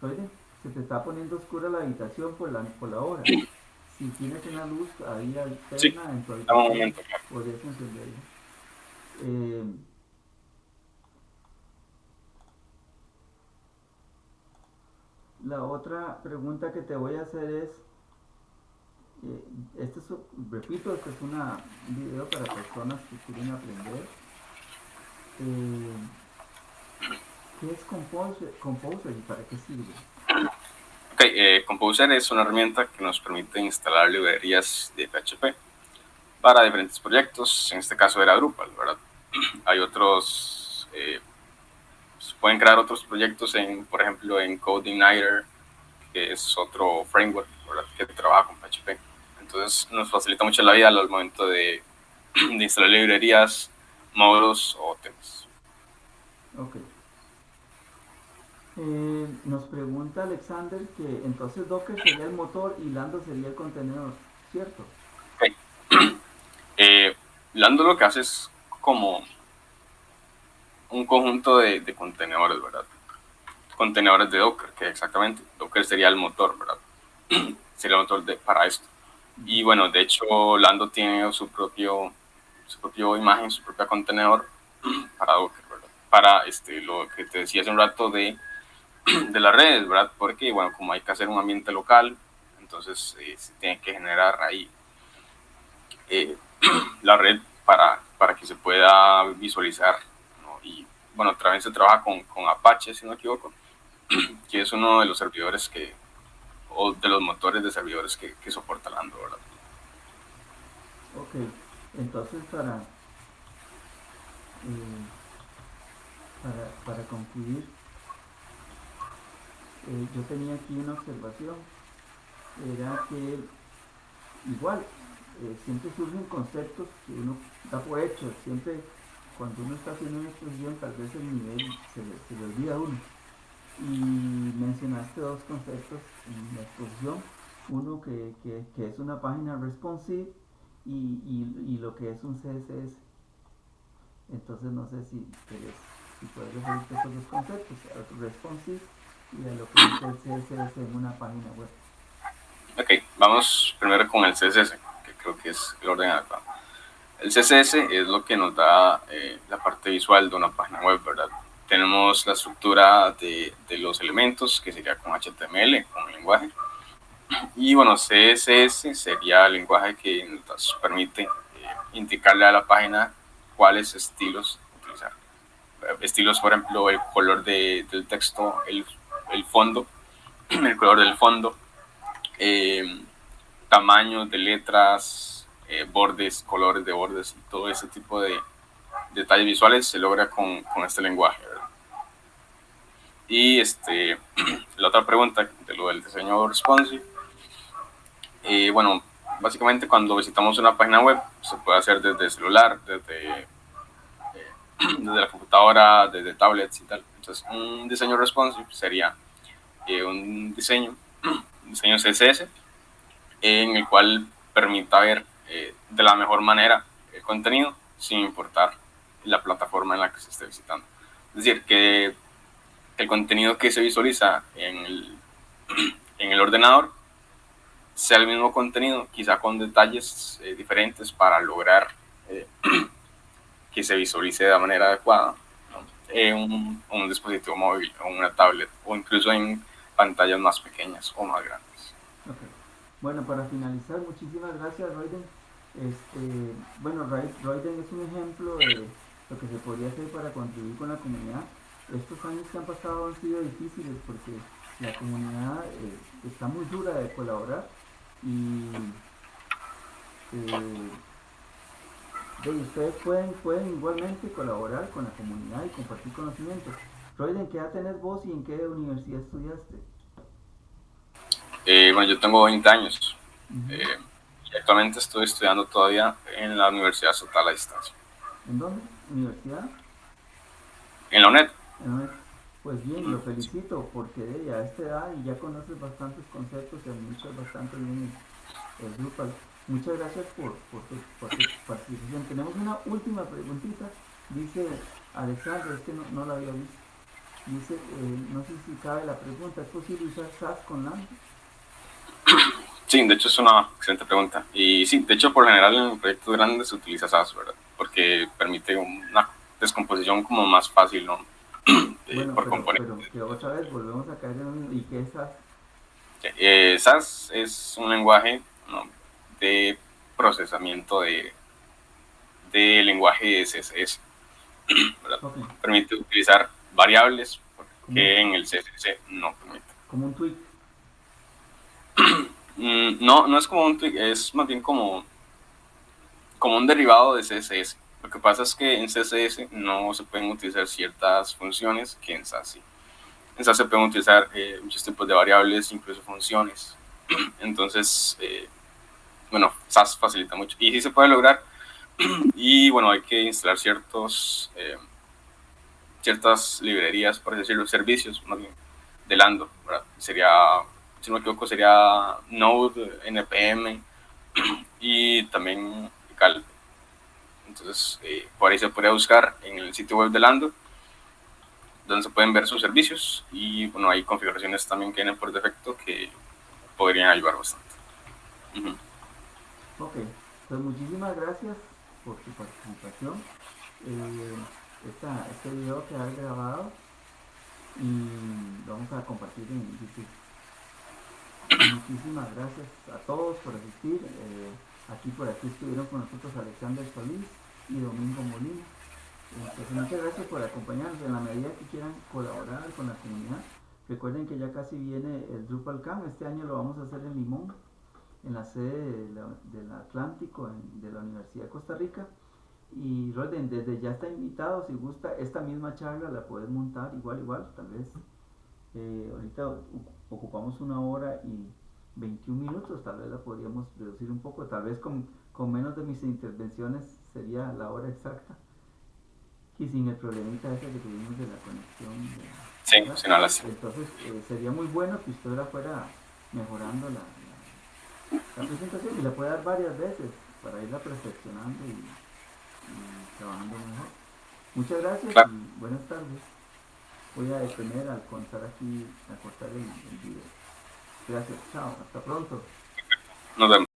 Oye, se te está poniendo oscura la habitación por la, por la hora. Si tienes una luz ahí alterna sí, en tu habitación, podrías encenderla. La otra pregunta que te voy a hacer es, eh, este es, repito, este es una, un video para personas que quieren aprender. Eh, ¿Qué es Composer, Composer y para qué sirve? Ok, eh, Composer es una herramienta que nos permite instalar librerías de PHP para diferentes proyectos, en este caso era Drupal, ¿verdad? Hay otros pueden crear otros proyectos, en, por ejemplo, en CodeIgniter, que es otro framework que trabaja con PHP. Entonces nos facilita mucho la vida al momento de, de instalar librerías, módulos o temas. Ok. Eh, nos pregunta Alexander que entonces Docker sería el motor y Lando sería el contenedor, ¿cierto? Ok. Eh, Lando lo que hace es como un conjunto de, contenedores, ¿verdad? Contenedores de Docker, que exactamente, Docker sería el motor, ¿verdad? sería el motor para esto. Y bueno, de hecho, Lando tiene su propio, su propio imagen, su propio contenedor para Docker, ¿verdad? Para este, lo que te decía hace un rato de, de las redes, ¿verdad? Porque, bueno, como hay que hacer un ambiente local, entonces eh, se tiene que generar ahí eh, la red para, para que se pueda visualizar bueno, también se trabaja con, con Apache, si no me equivoco, que es uno de los servidores que, o de los motores de servidores que, que soporta Lando, ¿verdad? Ok, entonces para, eh, para, para, concluir, eh, yo tenía aquí una observación, era que igual, eh, siempre surgen conceptos que uno da por hecho, siempre cuando uno está haciendo una exposición tal vez el nivel se le, se le olvida a uno. Y mencionaste dos conceptos en la exposición, uno que, que, que es una página responsive y, y, lo que es un CSS. Entonces no sé si, si puedes referirte a esos dos conceptos, a responsive y a lo que es el CSS en una página web. Ok, vamos primero con el CSS, que creo que es el orden adecuado. El CSS es lo que nos da eh, la parte visual de una página web, ¿verdad? Tenemos la estructura de, de, los elementos, que sería con HTML, con el lenguaje. Y bueno, CSS sería el lenguaje que nos permite eh, indicarle a la página cuáles estilos utilizar. Estilos, por ejemplo, el color de, del texto, el, el, fondo, el color del fondo, eh, tamaños de letras, eh, bordes, colores de bordes y todo ese tipo de detalles visuales se logra con, con este lenguaje. Y este, la otra pregunta de lo del diseño responsive, eh, bueno, básicamente cuando visitamos una página web se puede hacer desde el celular, desde, eh, desde la computadora, desde tablets y tal. Entonces, un diseño responsive sería un diseño, un diseño CSS, en el cual permita ver eh, de la mejor manera el contenido sin importar la plataforma en la que se esté visitando. Es decir, que el contenido que se visualiza en el, en el ordenador sea el mismo contenido, quizá con detalles eh, diferentes para lograr eh, que se visualice de manera adecuada en un, un, dispositivo móvil o una tablet o incluso en pantallas más pequeñas o más grandes. Okay. Bueno, para finalizar, muchísimas gracias, Royden. Este, bueno, Royden es un ejemplo de, lo que se podría hacer para contribuir con la comunidad. Estos años que han pasado han sido difíciles porque la comunidad eh, está muy dura de colaborar y eh, ustedes pueden, pueden igualmente colaborar con la comunidad y compartir conocimientos. Royden, ¿qué edad tenés vos y en qué universidad estudiaste? Eh, bueno, yo tengo 20 años. Y actualmente estoy estudiando todavía en la Universidad Estatal a Distancia. ¿En dónde? ¿Universidad? En la UNED. En la UNED. Pues bien, lo felicito porque a esta edad y ya conoces bastantes conceptos y administras bastante bien el, Drupal. Muchas gracias por, por, tu, participación. Tenemos una última preguntita. Dice Alexander, es que no, no la había visto. Dice, eh, no sé si cabe la pregunta, ¿es posible usar SAS con LAMP? Sí, de hecho es una excelente pregunta. Y sí, de hecho por general en proyectos grandes se utiliza SAS, ¿verdad? Porque permite una descomposición como más fácil, ¿no? bueno, por pero, pero, otra vez volvemos a caer en ¿y qué es SAS? Eh, SAS es un lenguaje de procesamiento de, de lenguaje CSS. Permite utilizar variables que en el CSS no permite. Como un tweak. Mm, no, no es como un es más bien como, como un derivado de CSS. Lo que pasa es que en CSS no se pueden utilizar ciertas funciones que en SAS sí. En SAS se pueden utilizar eh, muchos tipos de variables, incluso funciones. Entonces, eh, bueno, SAS facilita mucho. Y sí se puede lograr. y bueno, hay que instalar ciertos, eh, ciertas librerías, por decirlo, servicios más bien, de Lando. Sería, si no me equivoco, sería Node, NPM y también Cal. Entonces, eh, por ahí se puede buscar en el sitio web de Lando, donde se pueden ver sus servicios y bueno, hay configuraciones también que vienen por defecto que podrían ayudar bastante. Ok, pues muchísimas gracias por su participación. Eh, este video queda grabado y lo vamos a compartir en YouTube. Muchísimas gracias a todos por asistir. Eh, aquí por aquí estuvieron con nosotros Alexander Solís y Domingo Molina. Pues muchas gracias por acompañarnos. En la medida que quieran colaborar con la comunidad, recuerden que ya casi viene el Drupal Camp. Este año lo vamos a hacer en Limón, en la sede del Atlántico de la Universidad de Costa Rica. Y Roden, desde ya está invitado, si gusta, esta misma charla la puedes montar igual, igual, tal vez. Eh, ahorita ocupamos una hora y 21 minutos, tal vez la podríamos reducir un poco, tal vez con, con menos de mis intervenciones sería la hora exacta. Y sin el problemita ese que tuvimos de la conexión. sí, si no las... Entonces eh, sería muy bueno que usted la fuera mejorando la, la, presentación y la puede dar varias veces para irla perfeccionando y, trabajando mejor. Muchas gracias y buenas tardes. Voy a detener al contar aquí, a cortar el, el video. Gracias, chao, hasta pronto. Nos vemos.